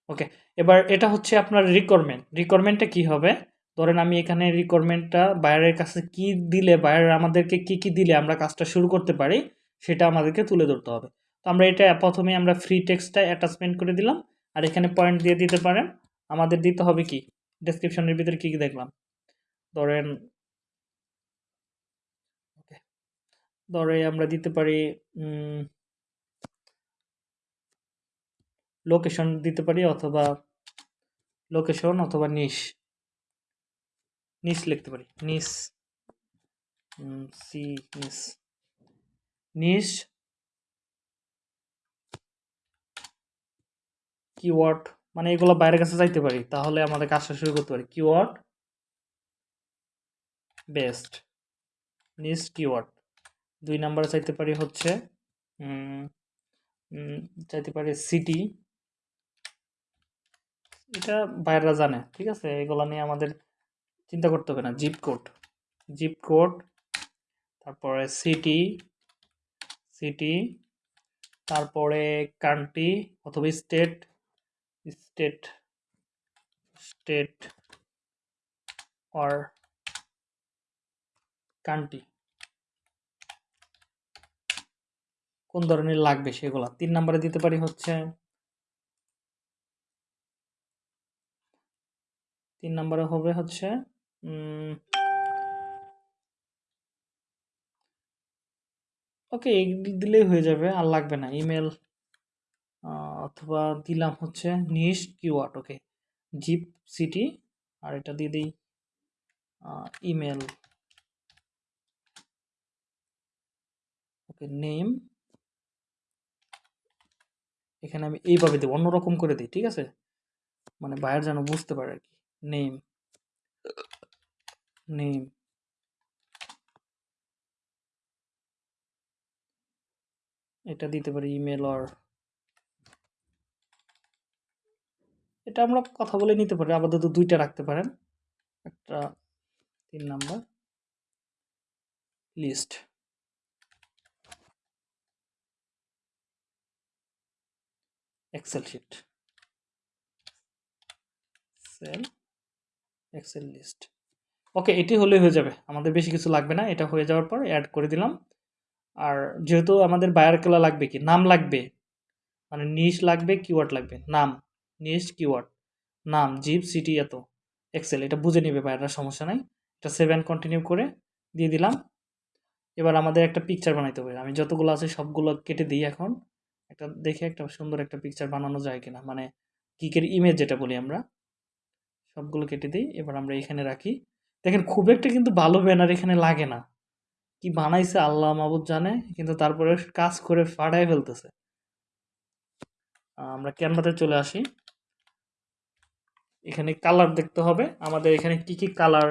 ওকে এবার এটা হচ্ছে আপনার রিকোয়ারমেন্ট রিকোয়ারমেন্টটা কি হবে? ধরেন আমি এখানে রিকোয়ারমেন্টটা বায়ারের কাছে কি দিলে বায়ার আমাদেরকে কি কি দিলে আমরা কাজটা শুরু করতে পারি, সেটা আমাদেরকে তুলে ধরতে হবে। তো আমরা এটা প্রথমে আমরা ফ্রি টেক্সটটা অ্যাটাচমেন্ট করে দিলাম, আর এখানে পয়েন্ট দিয়ে দিতে পারেন। আমাদের দিতে হবে কি? ডেসক্রিপশনের ভিতরে কী কী দেখলাম? ধরেন ধরে আমরা দিতে পারি লোকেশন দিতে পারি অথবা লোকেশন অথবা নিশ নিস লিখতে পারি। নিস সি, নিস। নিস কিওয়ার্ড মানে এগুলো বাইরের কাছে যাইতে পারি, তাহলে আমাদের কাজটা শুরু করতে পারি। কিওয়ার্ড বেস্ট নিস কিওয়ার্ড দুই নাম্বারে চাইতে পারি হচ্ছে চাইতে পারি সিটি এটা বাইরেরা জানে, ঠিক আছে? এগুলো নিয়ে আমাদের চিন্তা করতে হবে না জিপ কোড জিপ কোড তারপরে সিটি সিটি তারপরে কান্ট্রি অথবা state state state or country কোন ধরনের লাগবে সেগুলো? তিন নম্বরে দিতে পারি হচ্ছে, তিন নম্বরে হবে হচ্ছে ওকে দিলেই হয়ে যাবে, আর লাগবে না। ইমেল অথবা দিলাম হচ্ছে niche keyword okay zip city আর এটা দিয়ে দিই ইমেল ওকে নেম এখানে আমি এইভাবে দেবো, অন্যরকম করে দিই, ঠিক আছে? মানে বায়ার যেন বুঝতে পারে আর কি। নেম নেম এটা দিতে পারি ইমেল আর এটা আমরা কথা বলে নিতে পারি। আপাতত দুইটা রাখতে পারেন। একটা তিন number list excel sheet cell excel list okay, এটি হলেই হয়ে যাবে। আমাদের বেশি কিছু লাগবে না, এটা হয়ে যাওয়ার পর অ্যাড করে দিলাম। আর যেহেতু আমাদের বায়ার কেলা লাগবে কি? নাম লাগবে। মানে নিশ লাগবে কিওয়ার্ড লাগবে। নাম। নিশ কিওয়ার্ড নাম জিপ সিটি এত। এক্সেল এটা বুঝে নেবে বায়াররা সমস্যা নাই। এটা সেভেন কন্টিনিউ করে দিয়ে দিলাম। এবার আমাদের একটা পিকচার বানাইতে হবে। আমি যতগুলো আছে সবগুলো কেটে দিই এখন। একটা দেখে একটা সুন্দর একটা পিকচার বানানো যায় কিনা। মানে কিকের ইমেজ যেটা বলি আমরা। সবগুলো কেটে দিই। এবার আমরা এখানে রাখি। দেখেন খুব একটা কিন্তু ভালো ব্যানার এখানে লাগে না। কি বানাইছে আল্লাহ মাহবুদ জানে, কিন্তু তারপরে কাজ করে ফাটাই ফেলতেছে। আমরা ক্যানভাতে চলে আসি। এখানে কালার দেখতে হবে। আমাদের এখানে কি কি কালার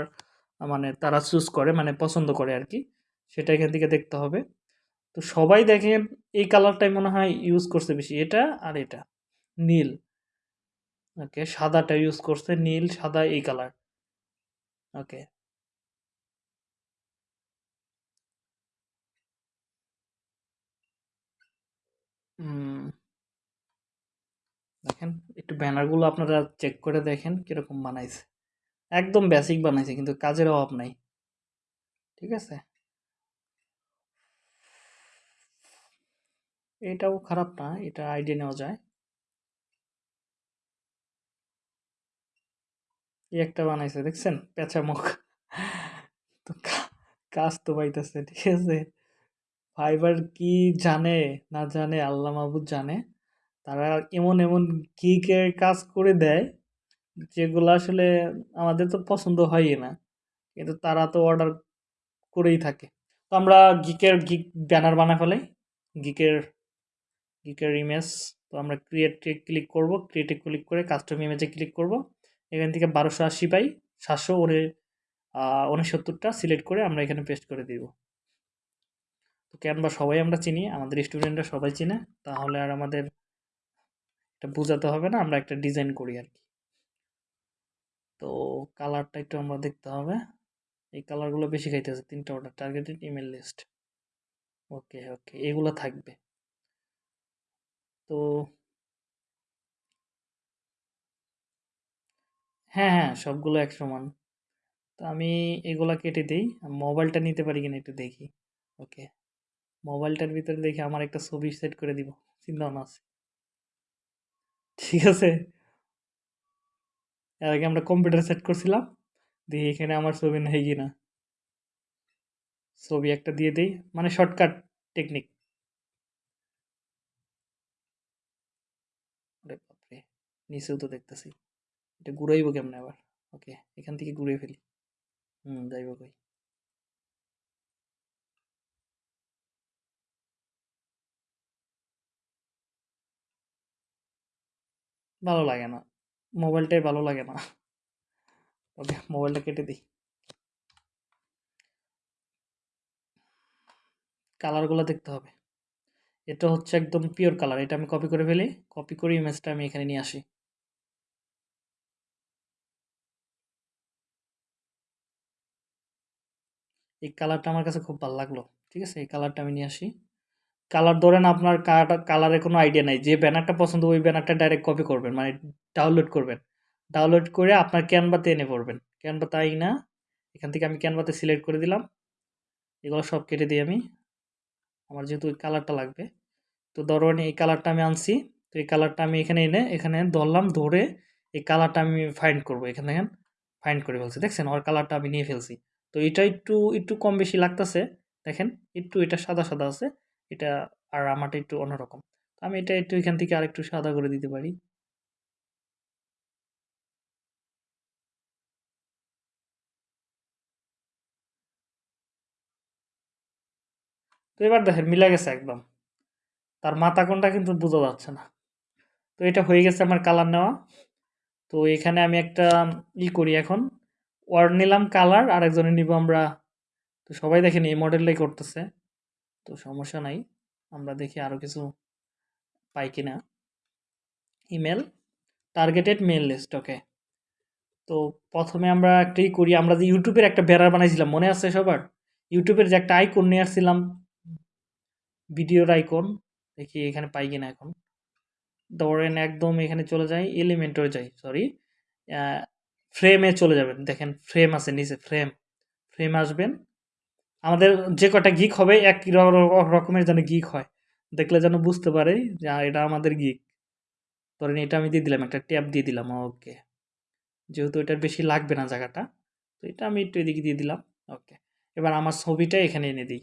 মানে তারা চুজ করে মানে পছন্দ করে আর কি সেটা এখান থেকে দেখতে হবে। তো সবাই দেখেন এই কালারটাই মনে হয় ইউজ করছে বেশি, এটা আর এটা, নীল। ওকে, সাদাটা ইউজ করছে নীল, সাদা এই কালার। ওকে দেখেন, একটু ব্যানারগুলো আপনারা চেক করে দেখেন কীরকম বানাইছে। একদম বেসিক বানাইছে, কিন্তু কাজের অভাব নাই। ঠিক আছে? এটাও খারাপ না, এটা আইডিয়া নেওয়া যায়। এই একটা বানাইছে, দেখছেন? পেঁচা মুখ তো কাজ তো পাইতেছে, ঠিক আছে? ফাইবার কি জানে, না জানে, আল্লাহ মাহবুদ জানে। তারা এমন এমন গিকের কাজ করে দেয়, যেগুলো আসলে আমাদের তো পছন্দ হয়ই না। কিন্তু তারা তো অর্ডার করেই থাকে। তো আমরা গিকের গিক ব্যানার বানা ফেলাই। গিকের গিকের ইমেজ তো আমরা ক্রিয়েটে ক্লিক করব ক্রিয়েটে ক্লিক করে কাস্টম ইমেজে ক্লিক করব। এখান থেকে বারোশো আশি পাই সাতশো ওরে উনসত্তরটা সিলেক্ট করে আমরা এখানে পেস্ট করে দিব। তো ক্যানভা সবাই আমরা চিনি, আমাদের স্টুডেন্টরা সবাই চিনে, তাহলে আর আমাদের এটা বোঝাতে হবে না, আমরা একটা ডিজাইন করি আর কি। তো কালারটা একটু আমরা দেখতে হবে। এই কালারগুলো বেশি খাইতেছে তিনটা order targeted email list okay okay, এগুলো থাকবে। তো হ্যাঁ হ্যাঁ সবগুলো এক সমান। তো আমি এগুলা কেটে দিই। মোবাইলটা নিতে পারি কিনা একটু দেখি। ওকে। মোবাইলটার ভিতরে দেখি আমার একটা ছবি সেট করে দিব। চিন্তা ভাবনা আছে। ঠিক আছে? এর আগে আমরা কম্পিউটার সেট করছিলাম। দিয়ে এখানে আমার ছবি নেই কিনা। ছবি একটা দিয়ে দিই। মানে শর্টকাট টেকনিক। নিচেও তো দেখতেছি। এটা ঘুরাইব কেমনে আবার? ওকে, এখান থেকে ঘুরে ফেলি। হুম, যাইব কই? ভালো লাগে না। মোবাইলটাই ভালো লাগে না। ওকে, মোবাইলটা কেটে দিই। কালারগুলো দেখতে হবে। এটা হচ্ছে একদম পিওর কালার এটা আমি কপি করে ফেলি। কপি করে ইমেজটা আমি এখানে নিয়ে আসি। এই কালারটা আমার কাছে খুব ভালো লাগল। ঠিক আছে? এই কালারটা আমি নিয়ে আসি। কালার ধরেন আপনার কালারের কোনো আইডিয়া নাই। যে ব্যানারটা পছন্দ, ওই ব্যানারটা ডাইরেক্ট কপি করবেন। মানে ডাউনলোড করবেন। ডাউনলোড করে আপনার ক্যানভাতে এনে পড়বেন। ক্যানভা তাই না। এখান থেকে আমি ক্যানভাতে সিলেক্ট করে দিলাম। এগুলো সব কেটে দিই আমি। আমার যেহেতু ওই কালারটা লাগবে। তো ধরেন এই কালারটা আমি আনছি। তো এই কালারটা আমি এখানে এনে, এখানে ধরলাম, ধরে এই কালারটা আমি ফাইন্ড করব। এখানে দেখেন ফাইন্ড করে ফেলছি। দেখছেন? ওর কালারটা আমি নিয়ে ফেলছি। তো এটা একটু একটু কম বেশি লাগতেছে। দেখেন, একটু এটা সাদা সাদা আছে, এটা আর আমারটা একটু অন্যরকম। আমি এটা একটু এখান থেকে আরেকটু সাদা করে দিতে পারি। তো এবার দেখেন, মিলা গেছে একদম। তার মাথা কোনটা কিন্তু বোঝা যাচ্ছে না। তো এটা হয়ে গেছে আমার কালার নেওয়া। তো এখানে আমি একটা ই করি এখন। ওয়ার্ড নিলাম কালার আর একজনে নিব আমরা। তো সবাই দেখেন এই মডেলটাই করতেছে। তো সমস্যা নাই, আমরা দেখি আরও কিছু পাই কিনা। Email targeted mail list okay তো প্রথমে আমরা একটাই করি, আমরা যে ইউটিউবের একটা ব্যানার বানাইছিলাম, মনে আছে সবার? ইউটিউবের যে একটা আইকন নিয়ে আসছিলাম, ভিডিওর আইকন দেখি এখানে পাই কিনা এখন। ধরেন একদম এখানে চলে যাই এলিমেন্টরে যাই সরি ফ্রেমে চলে যাবেন। দেখেন ফ্রেম আছে, নিচে ফ্রেম ফ্রেম আসবেন। আমাদের যে কটা গিক হবে এক রকমের যেন গিক হয়। দেখলে যেন বুঝতে পারে যে এটা আমাদের গিক ধরেন, এটা আমি দিয়ে দিলাম, একটা ট্যাপ দিয়ে দিলাম, ওকে। যেহেতু এটার বেশি লাগবে না জায়গাটা, তো এটা আমি একটু এদিকে দিয়ে দিলাম, ওকে। এবার আমার ছবিটা এখানে এনে দিই।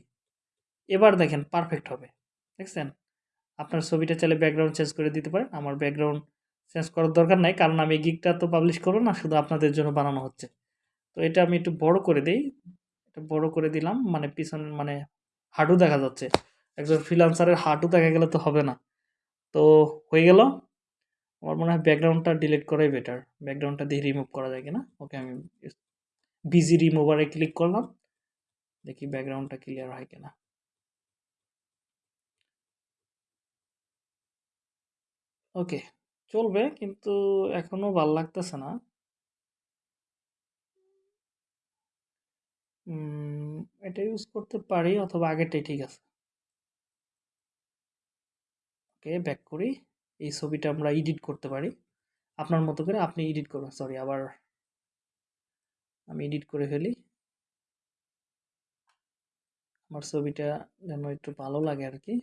এবার দেখেন পারফেক্ট হবে। দেখছেন? আপনার ছবিটা চাইলে ব্যাকগ্রাউন্ড চেঞ্জ করে দিতে পারেন। আমার ব্যাকগ্রাউন্ড চেঞ্জ করার দরকার নাই। কারণ আমি গিকটা তো পাবলিশ করব না, শুধু আপনাদের জন্য বানানো হচ্ছে। তো এটা আমি একটু বড় করে দিই। এটা বড় করে দিলাম মানে পিছন মানে হাঁটু দেখা যাচ্ছে। একজন ফ্রিলান্সারের হাঁটু দেখা গেলে তো হবে না। তো হয়ে গেল। আমার মনে হয় ব্যাকগ্রাউন্ডটা ডিলিট করাই বেটার ব্যাকগ্রাউন্ডটা দিয়ে রিমুভ করা যায় কিনা? ওকে, আমি বিজি রিমুভারে ক্লিক করলাম। দেখি ব্যাকগ্রাউন্ডটা ক্লিয়ার হয় কিনা। ওকে চলবে কিন্তু এখনও ভালো লাগতেছে না। এটা ইউজ করতে পারি অথবা আগেরটাই ঠিক আছে। ওকে ব্যাক করি। এই ছবিটা আমরা এডিট করতে পারি। আপনার মতো করে আপনি এডিট করবেন সরি আবার আমি এডিট করে ফেলি। আমার ছবিটা যেন একটু ভালো লাগে আর কি।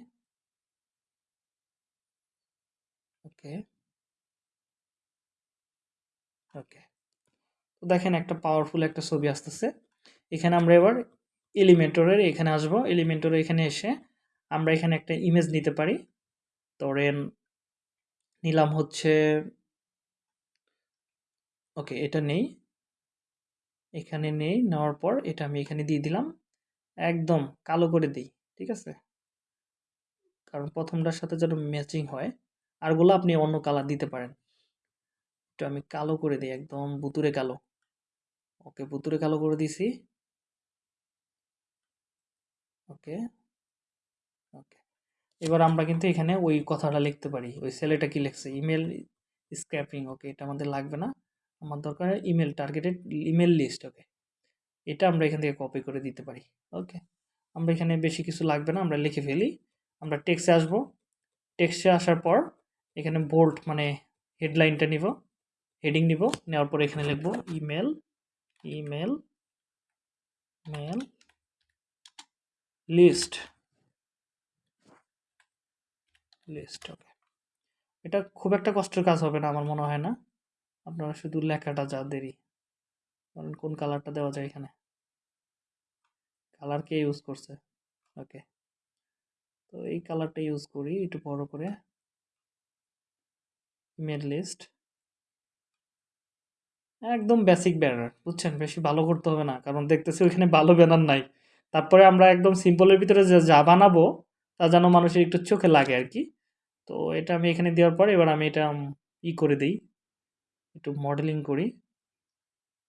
ওকে। ওকে তো দেখেন একটা পাওয়ারফুল একটা ছবি আসতেছে। এখানে আমরা এবার এলিমেন্টরের এখানে আসব। এলিমেন্টরের এখানে এসে আমরা এখানে একটা ইমেজ নিতে পারি। ধরেন নিলাম হচ্ছে ওকে এটা নেই। এখানে নেই, নেওয়ার পর এটা আমি এখানে দিয়ে দিলাম। একদম কালো করে দিই, ঠিক আছে? কারণ প্রথমটার সাথে যেন ম্যাচিং হয়। আরগুলো আপনি অন্য কালার দিতে পারেন। একটু আমি কালো করে দিই, একদম বুতুরে কালো। ওকে, বুতুরে কালো করে দিছি। ওকে ওকে। এবার আমরা কিন্তু এখানে ওই কথাটা লিখতে পারি। ওই ছেলেটা কি লিখছে? ইমেল স্ক্র্যাপিং ওকে, এটা আমাদের লাগবে না। আমার দরকার email targeted email list, okay. এটা আমরা এখান থেকে কপি করে দিতে পারি, ওকে। আমরা এখানে বেশি কিছু লাগবে না, আমরা লিখে ফেলি। আমরা টেক্সে আসব। টেক্সে আসার পর এখানে বোল্ট মানে হেডলাইনটা নিব। হেডিং নিব, নেওয়ার পর এখানে লিখব email email mail list list okay এটা খুব একটা কষ্টের কাজ হবে না, আমার মনে হয় না। আপনারা শুধু লেখাটা যা দেরি কারণ কোন কালারটা দেওয়া যায় এখানে। কালার কে ইউজ করছে ওকে তো এই কালারটা ইউজ করি, একটু বড় করে। ইমেল লিস্ট একদম বেসিক ব্যানার বুঝছেন? বেশি ভালো করতে হবে না, কারণ দেখতেছি ওইখানে ভালো ব্যানার নাই। তারপরে আমরা একদম সিম্পলের ভিতরে যে, যা বানাবো, তা যেন মানুষের একটু চোখে লাগে আর কি। তো এটা আমি এখানে দেওয়ার পর এবার আমি এটা ই করে দিই। একটু মডেলিং করি।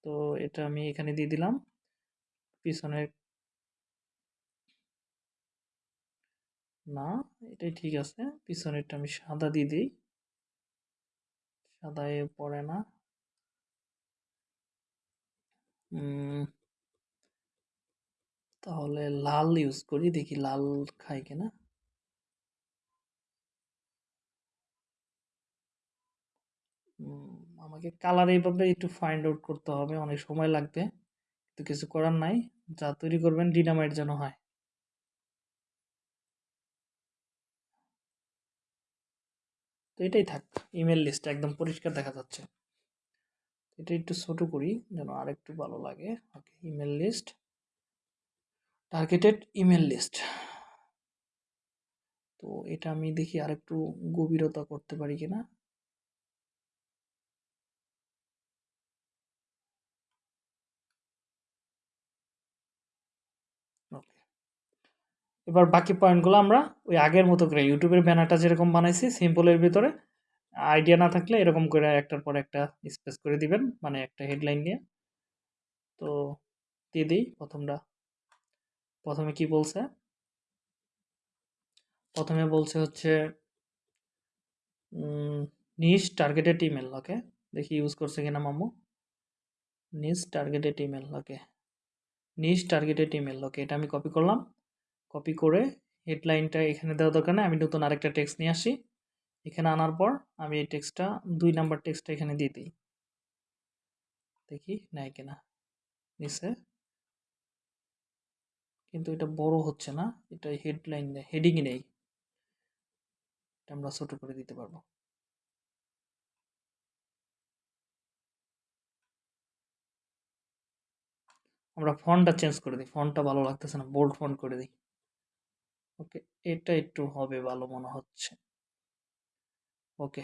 তো এটা আমি এখানে দিয়ে দিলাম। পিছনের না, এটাই ঠিক আছে। পিছনেরটা আমি সাদা দিয়ে দিই। সাদায় পড়ে না। তাহলে লাল ইউজ করি, দেখি লাল খাই কিনা। আমাকে কালার এইভাবে একটু ফাইন্ড আউট করতে হবে, অনেক সময় লাগবে। তো কিছু করার নাই, যা তৈরি করবেন ডিনামাইট যেন হয়। তো এটাই থাক ইমেল লিস্ট একদম পরিষ্কার দেখা যাচ্ছে। এটা একটু ছোট করি যেন আর একটু ভালো লাগে। Okay email list targeted email list তো এটা আমি দেখি আর একটু গভীরতা করতে পারি কিনা। এবার বাকি পয়েন্টগুলো আমরা ওই আগের মতো করে ইউটিউবের ব্যানারটা যেরকম বানাইছি সিম্পলের ভিতরে আইডিয়া না থাকলে এরকম করে একটার পর একটা স্পেস করে দিবেন মানে একটা হেডলাইন নিয়ে। তো দিয়ে দিই প্রথমটা। প্রথমে কি বলছে? প্রথমে বলছে হচ্ছে নিস টার্গেটেড ইমেল ওকে দেখি ইউজ করছে কিনা মামু। নিস টার্গেটেড ইমেল ওকে নিজ টার্গেটেড ইমেল ওকে এটা আমি কপি করলাম। কপি করে হেডলাইনটা এখানে দেওয়া দরকার নেই, আমি নতুন আরেকটা টেক্সট নিয়ে আসি। এখানে আনার পর আমি এই টেক্সটটা, দুই নাম্বার টেক্সটটা এখানে দিয়ে দিই। দেখি, নেয় কিনা? নিচে কিন্তু এটা বড় হচ্ছে না, এটা হেডলাইন হেডিং নেই। এটা আমরা ছোট করে দিতে পারব। আমরা ফন্টটা চেঞ্জ করে দিই, ফন্টটা ভালো লাগতেছে না, বোল্ড ফন্ট করে দিই। ওকে, এটা একটু হবে ভালো মনে হচ্ছে। ওকে।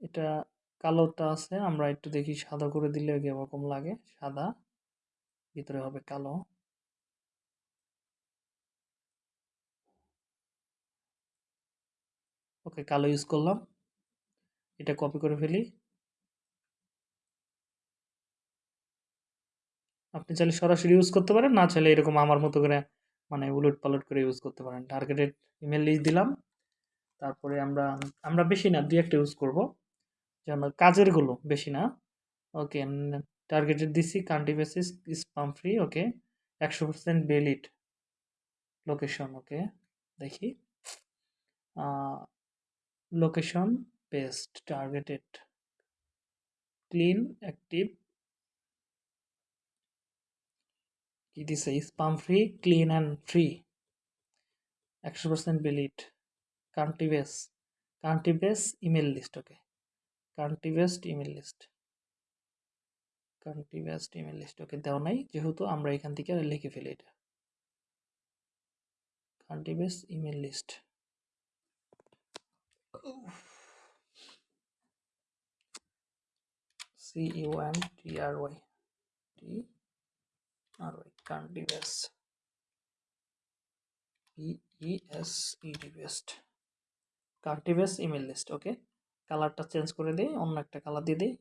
এটা কালোটা আছে, আমরা একটু দেখি সাদা করে দিলে এরকম লাগে? সাদা, ভিতরে হবে কালো। ওকে, কালো ইউজ করলাম। এটা কপি করে ফেলি। আপনি চাইলে সরাসরি ইউজ করতে পারেন, না চাইলে এরকম আমার মতো করে মানে উলট পালট করে ইউজ করতে পারেন। টার্গেটেড ইমেল লিস্ট দিলাম। তারপরে আমরা আমরা বেশি না, দুই একটা ইউজ করব। যেন কাজেরগুলো বেশি না। ওকে টার্গেটেড দিছি country basis spam free okay একশো পার্সেন্ট বেলিট লোকেশন ওকে দেখি। Location based targeted clean active কি দিছে? Spam free clean and free একশো percent valid country base country base email list okay country email list country email list okay দেওয়া নাই, যেহেতু আমরা এখান থেকে আর লিখে ফেলি এটা। Country email list C U M T R Y T R Y country based E S E D based based email list okay কালারটা চেঞ্জ করে দিই, অন্য একটা কালার দিয়ে দিই।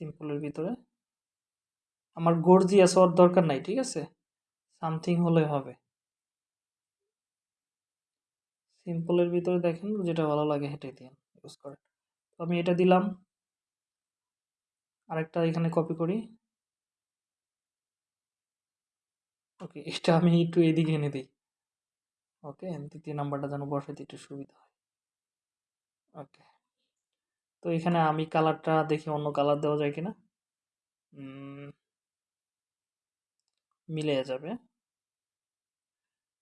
সিম্পলের ভিতরে। আমার গর্জিয়াস হওয়ার দরকার নাই, ঠিক আছে? সামথিং হলে হবে। সিম্পলের ভিতরে দেখেন, যেটা ভালো লাগে হেঁটে দিন ইউজ করেন। তো আমি এটা দিলাম। আরেকটা এখানে কপি করি। ওকে এটা আমি একটু এদিকে এনে দিই। ওকে দ্বিতীয় নাম্বারটা যেন বসাইতে একটু সুবিধা হয়। ওকে। তো এখানে আমি কালারটা দেখি অন্য কালার দেওয়া যায় কিনা? মিলে যাবে।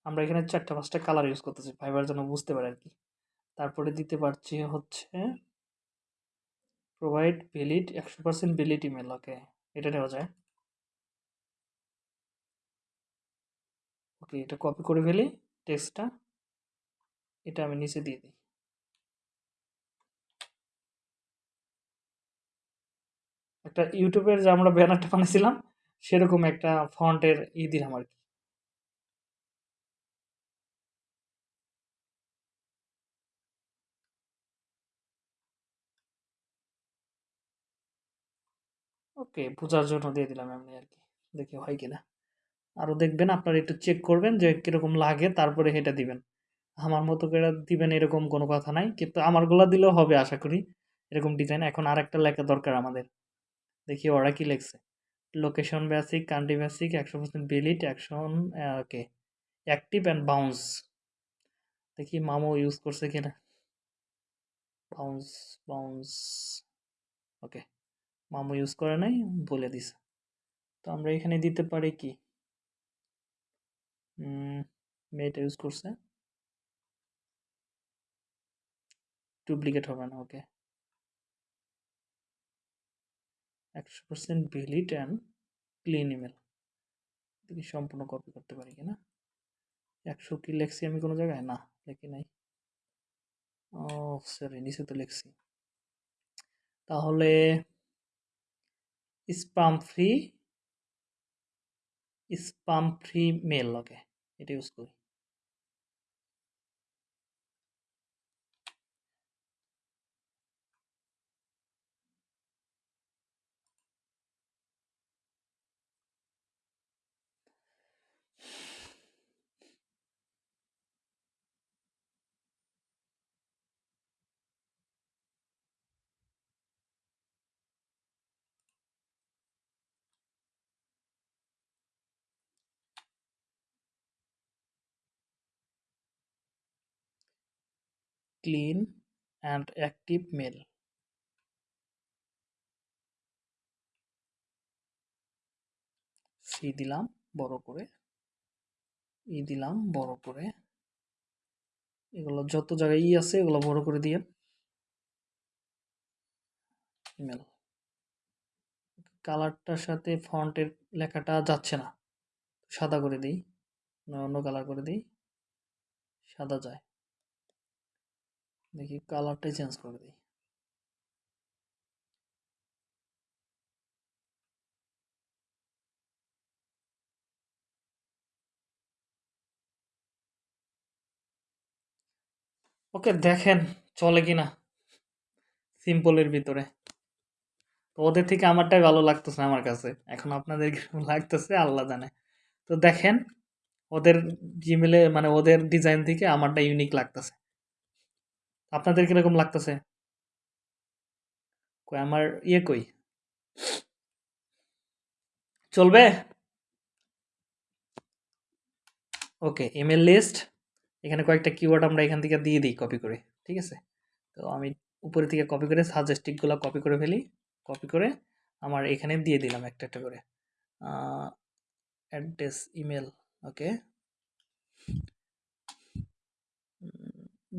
আমরা এখানে চারটা, পাঁচটা কালার ইউজ করতেছি ফাইবার যেন বুঝতে পারে আর কি তারপরে দিতে পারছি হচ্ছে প্রোভাইড ভ্যালিড একশো পার্সেন্ট ভ্যালিড ইমেল ওকে। এটা নেওয়া যায়। ওকে, এটা কপি করে ফেলি। টেক্সটটা এটা আমি নিচে দিয়ে দিই। একটা ইউটিউবের যে আমরা ব্যানারটা বানিয়েছিলাম, সেরকম একটা ফন্টের ই দিলাম আর কি। ওকে, বোঝার জন্য দিয়ে দিলাম এমনি আর কি, দেখি হয় কিনা। আরও দেখবেন আপনারা একটু চেক করবেন যে কীরকম লাগে, তারপরে এটা দিবেন। আমার মতো করে দিবেন এরকম কোনো কথা নাই, কিন্তু আমারগুলো দিলেও হবে আশা করি, এরকম ডিজাইন এখন আর একটা লেখা দরকার আমাদের। দেখি ওরা কি লেখছে। লোকেশন বেসিক কান্ট্রি বেসিক একশো percent বিলিট action okay active and bounce দেখি মামো ইউজ করছে কিনা। বাউন্স বাউন্স ওকে মামো ইউজ করে নাই, বলে দিছে। তো আমরা এখানে দিতে পারি কি? মেয়েটা ইউজ করছে? ডুপ্লিকেট হবে না ওকে একশো percent valid and clean email দেখি সম্পূর্ণ কপি করতে পারি কিনা? একশো কি লেখছি আমি কোনো জায়গায়? না, লেখি নাই। ও সরি নিচে তো লিখছি। তাহলে spam free spam free mail okay এটা ইউজ করি ক্লিন অ্যান্ড অ্যাক্টিভ মেল সি দিলাম বড় করে ই দিলাম বড় করে এগুলো যত জায়গায় ই আছে এগুলো বড় করে দিয়ে ইমেল কালারটার সাথে ফন্টের লেখাটা যাচ্ছে না। সাদা করে দিই। অন্য কালার করে দিই। সাদা যায়। দেখি কালারটাই চেঞ্জ করে দিই। ওকে দেখেন চলে কিনা সিম্পলের ভিতরে। তো ওদের থেকে আমারটাই ভালো লাগতেছে আমার কাছে। এখন আপনাদের লাগতেছে আল্লাহ জানে। তো দেখেন, ওদের জিমেলে মানে ওদের ডিজাইন থেকে আমারটা ইউনিক লাগতেছে। আপনাদের কীরকম লাগতেছে? কই, আমার ইয়ে কই? চলবে? ওকে ইমেল লিস্ট এখানে কয়েকটা কিওয়ার্ড আমরা এখান থেকে দিয়ে দিই কপি করে, ঠিক আছে? তো আমি উপরে থেকে কপি করে সাজেস্টিকগুলো কপি করে ফেলি কপি করে আমার এখানে দিয়ে দিলাম একটা একটা করে। Address email okay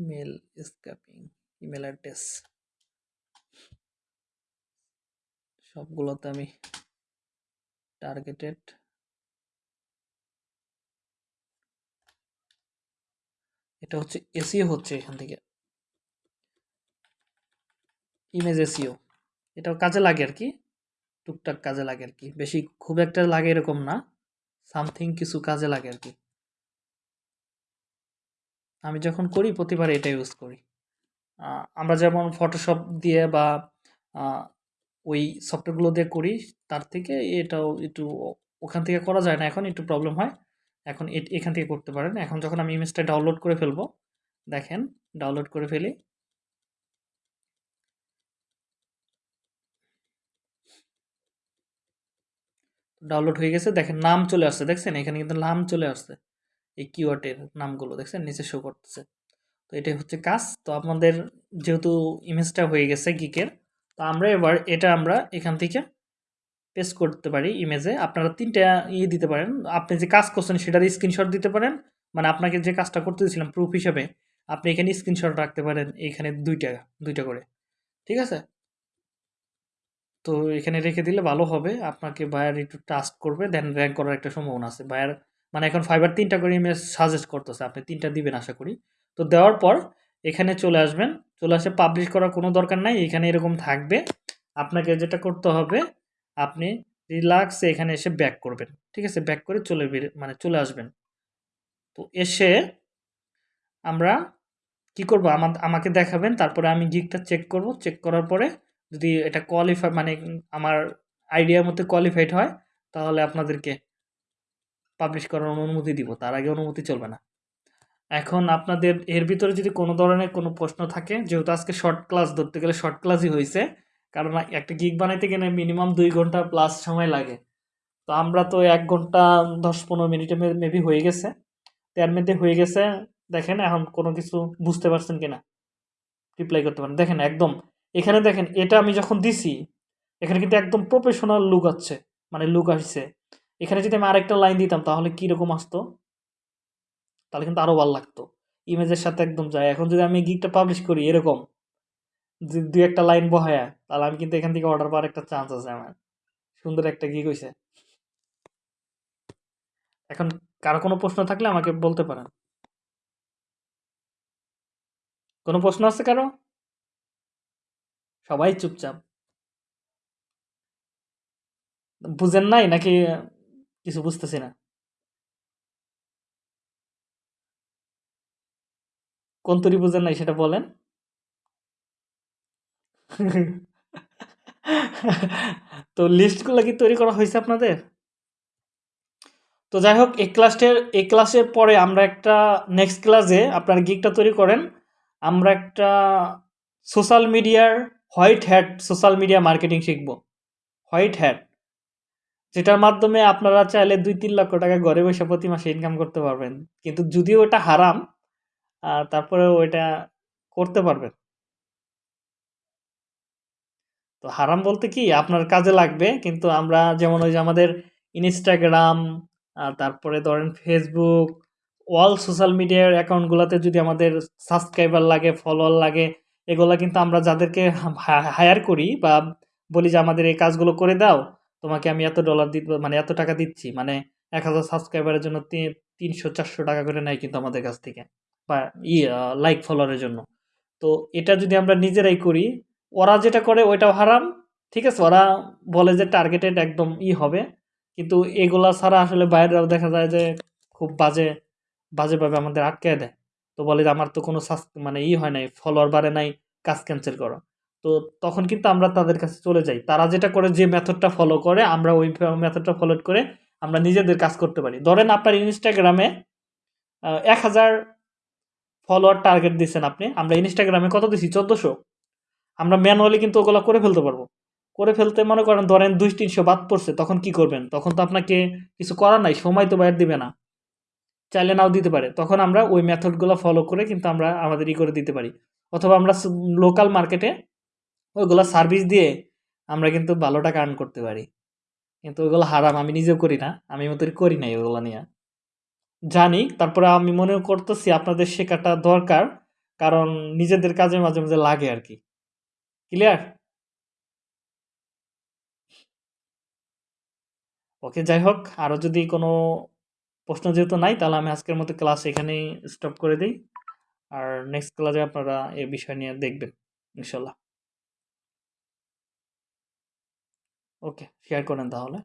mail scraping email address সবগুলোতে আমি টার্গেটেড এটা হচ্ছে এসিও হচ্ছে এখান থেকে। ইমেজ এসিও এটাও কাজে লাগে আর কি, টুকটাক কাজে লাগে আর কি, বেশি খুব একটা লাগে এরকম না সামথিং কিছু কাজে লাগে আর কি। আমি যখন করি, প্রতিবার এটা ইউজ করি। আমরা যেমন ফটোশপ দিয়ে বা ওই সফটওয়্যারগুলো দিয়ে করি, তার থেকে এটাও একটু ওখান থেকে করা যায় না। এখন একটু প্রবলেম হয়। এখন এখান থেকে করতে পারেন। এখন যখন আমি ইমেজটা ডাউনলোড করে ফেলব, দেখেন ডাউনলোড করে ফেলি। ডাউনলোড হয়ে গেছে। দেখেন, নাম চলে আসছে। দেখছেন? এখানে কিন্তু নাম চলে আসছে। এই কিওয়ার্ডের নামগুলো দেখছেন, নিচে শো করতেছে। তো এটাই হচ্ছে কাজ। তো আপনাদের যেহেতু ইমেজটা হয়ে গেছে গিকের তো আমরা এবার এটা আমরা এখান থেকে পেস্ট করতে পারি ইমেজে আপনারা তিনটা ইয়ে দিতে পারেন। আপনি যে কাজ করছেন সেটার স্ক্রিনশট দিতে পারেন। মানে আপনাকে যে কাজটা করতে দিয়েছিলাম প্রুফ হিসাবে, আপনি এখানে স্ক্রিনশট রাখতে পারেন এখানে দুইটা দুইটা করে। ঠিক আছে? তো এখানে রেখে দিলে ভালো হবে। আপনাকে বায়ার একটু টাস্ক করবে দেন র্যাঙ্ক করার একটা সম্ভাবনা আছে। বায়ার মানে এখন ফাইবার তিনটা করে ইমেজ সাজেস্ট করতেছে, আপনি তিনটা দিবেন আশা করি। তো দেওয়ার পর এখানে চলে আসবেন, চলে আসে পাবলিশ করার কোনো দরকার নাই, এখানে এরকম থাকবে। আপনাকে যেটা করতে হবে, আপনি রিল্যাক্সে এখানে এসে ব্যাক করবেন, ঠিক আছে? ব্যাক করে চলে মানে চলে আসবেন। তো এসে আমরা কি করব? আমার, আমাকে দেখাবেন, তারপরে আমি গিকটা চেক করব। চেক করার পরে যদি এটা কোয়ালিফাই মানে আমার আইডিয়ার মধ্যে কোয়ালিফাইড হয়, তাহলে আপনাদেরকে পাবলিশ করার অনুমতি দিব, তার আগে অনুমতি চলবে না। এখন আপনাদের, এর ভিতরে যদি কোনো ধরনের কোনো প্রশ্ন থাকে, যেহেতু আজকে শর্ট ক্লাস ধরতে গেলে শর্ট ক্লাসই হয়েছে কারণ একটা গিগ বানাইতে গেলে মিনিমাম দুই ঘণ্টা প্লাস সময় লাগে। তো আমরা তো এক ঘণ্টা, দশ পনেরো মিনিটে মেবি হয়ে গেছে। তার মধ্যে হয়ে গেছে, দেখেন এখন কোনো কিছু বুঝতে পারছেন কিনা। রিপ্লাই করতে পারেন। দেখেন একদম, এখানে দেখেন, এটা আমি যখন দিছি, এখানে কিন্তু একদম প্রফেশনাল লুক আছে মানে লুক আসছে। এখানে যদি আমি আরেকটা লাইন দিতাম, তাহলে কীরকম আসতো? তাহলে কিন্তু আরও ভালো লাগতো। ইমেজের সাথে একদম যায়। এখন যদি আমি গিকটা পাবলিশ করি, এরকম। দুই একটা লাইন বহায়া, তাহলে আমি কিন্তু এখান থেকে অর্ডার পাওয়ার একটা চান্স আছে আমার। সুন্দর একটা গিক হয়েছে এখন কারও কোনো প্রশ্ন থাকলে আমাকে বলতে পারেন। কোনো প্রশ্ন আছে কারও? সবাই চুপচাপ। বুঝেন নাই নাকি কিছু বুঝতেছি না। কোন তরি বুঝেন নাই সেটা বলেন। তো লিস্টগুলো কি তৈরি করা হয়েছে আপনাদের? তো যাই হোক এই ক্লাসের এই ক্লাসের পরে আমরা একটা নেক্সট ক্লাসে আপনার গিকটা তৈরি করেন। আমরা একটা সোশ্যাল মিডিয়ার white hat social media marketing শিখব। হোয়াইট হ্যাট যেটার মাধ্যমে আপনারা চাইলে দুই, তিন লক্ষ টাকা ঘরে বসে প্রতি মাসে ইনকাম করতে পারবেন। কিন্তু যদিও ওটা হারাম তারপরে ওইটা করতে পারবেন। তো হারাম বলতে কি, আপনার কাজে লাগবে, কিন্তু আমরা যেমন ওই যে আমাদের ইনস্টাগ্রাম তারপরে ধরেন ফেসবুক অল সোশ্যাল মিডিয়ার অ্যাকাউন্টগুলোতে যদি আমাদের সাবস্ক্রাইবার লাগে ফলোয়ার লাগে, এগুলা কিন্তু আমরা যাদেরকে হায়ার করি বা বলি যে আমাদের এই কাজগুলো করে দাও তোমাকে আমি এত ডলার দিব মানে এত টাকা দিচ্ছি মানে এক হাজার সাবস্ক্রাইবারের জন্য তিনশো, চারশো টাকা করে নেয় কিন্তু আমাদের কাছ থেকে, বা ই লাইক ফলোয়ারের জন্য। তো এটা যদি আমরা নিজেরাই করি, ওরা যেটা করে ওইটাও হারাম, ঠিক আছে? ওরা বলে যে টার্গেটেড একদম ই হবে, কিন্তু এগুলা ছাড়া আসলে বাইরেও দেখা যায় যে খুব বাজে, বাজেভাবে আমাদের আটকে দেয়। তো বলে যে আমার তো কোনো মানে ই হয় নাই ফলোয়ার বাড়ে নাই, কাজ ক্যান্সেল করো। তো তখন কিন্তু আমরা তাদের কাছে চলে যাই। তারা যেটা করে, যে মেথডটা ফলো করে, আমরা ওই মেথডটা ফলো করে আমরা নিজেদের কাজ করতে পারি। ধরেন আপনার ইনস্টাগ্রামে এক হাজার ফলোয়ার টার্গেট দিচ্ছেন আপনি, আমরা ইনস্টাগ্রামে কত দিছি? চোদ্দোশো। আমরা ম্যানুয়ালি কিন্তু ওগুলো করে ফেলতে পারব। করে ফেলতে মনে করেন, ধরেন দুই তিনশো বাদ পড়ছে, তখন কি করবেন? তখন তো আপনাকে কিছু করার নাই, সময় তো বাইর দিবে না। চাইলে নাও দিতে পারে। তখন আমরা ওই মেথডগুলো ফলো করে কিন্তু আমরা আমাদের ই করে দিতে পারি। অথবা আমরা লোকাল মার্কেটে ওইগুলো সার্ভিস দিয়ে আমরা কিন্তু ভালো টাকা আর্ন করতে পারি। কিন্তু ওইগুলো হারাম, আমি নিজেও করি না, আমি মতো করি নাই ওইগুলো নিয়ে। জানি, তারপরে আমি মনে করতেছি আপনাদের শেখাটা দরকার, কারণ নিজেদের কাজে মাঝে মাঝে লাগে আর কি। ক্লিয়ার ওকে যাই হোক আরও যদি কোনো প্রশ্ন যেহেতু নাই, তাহলে আমি আজকের মতো ক্লাস এখানেই স্টপ করে দিই। আর নেক্সট ক্লাসে আপনারা এ বিষয় নিয়ে দেখবেন, ইনশাল্লাহ। ওকে শেয়ার করেন তাহলে।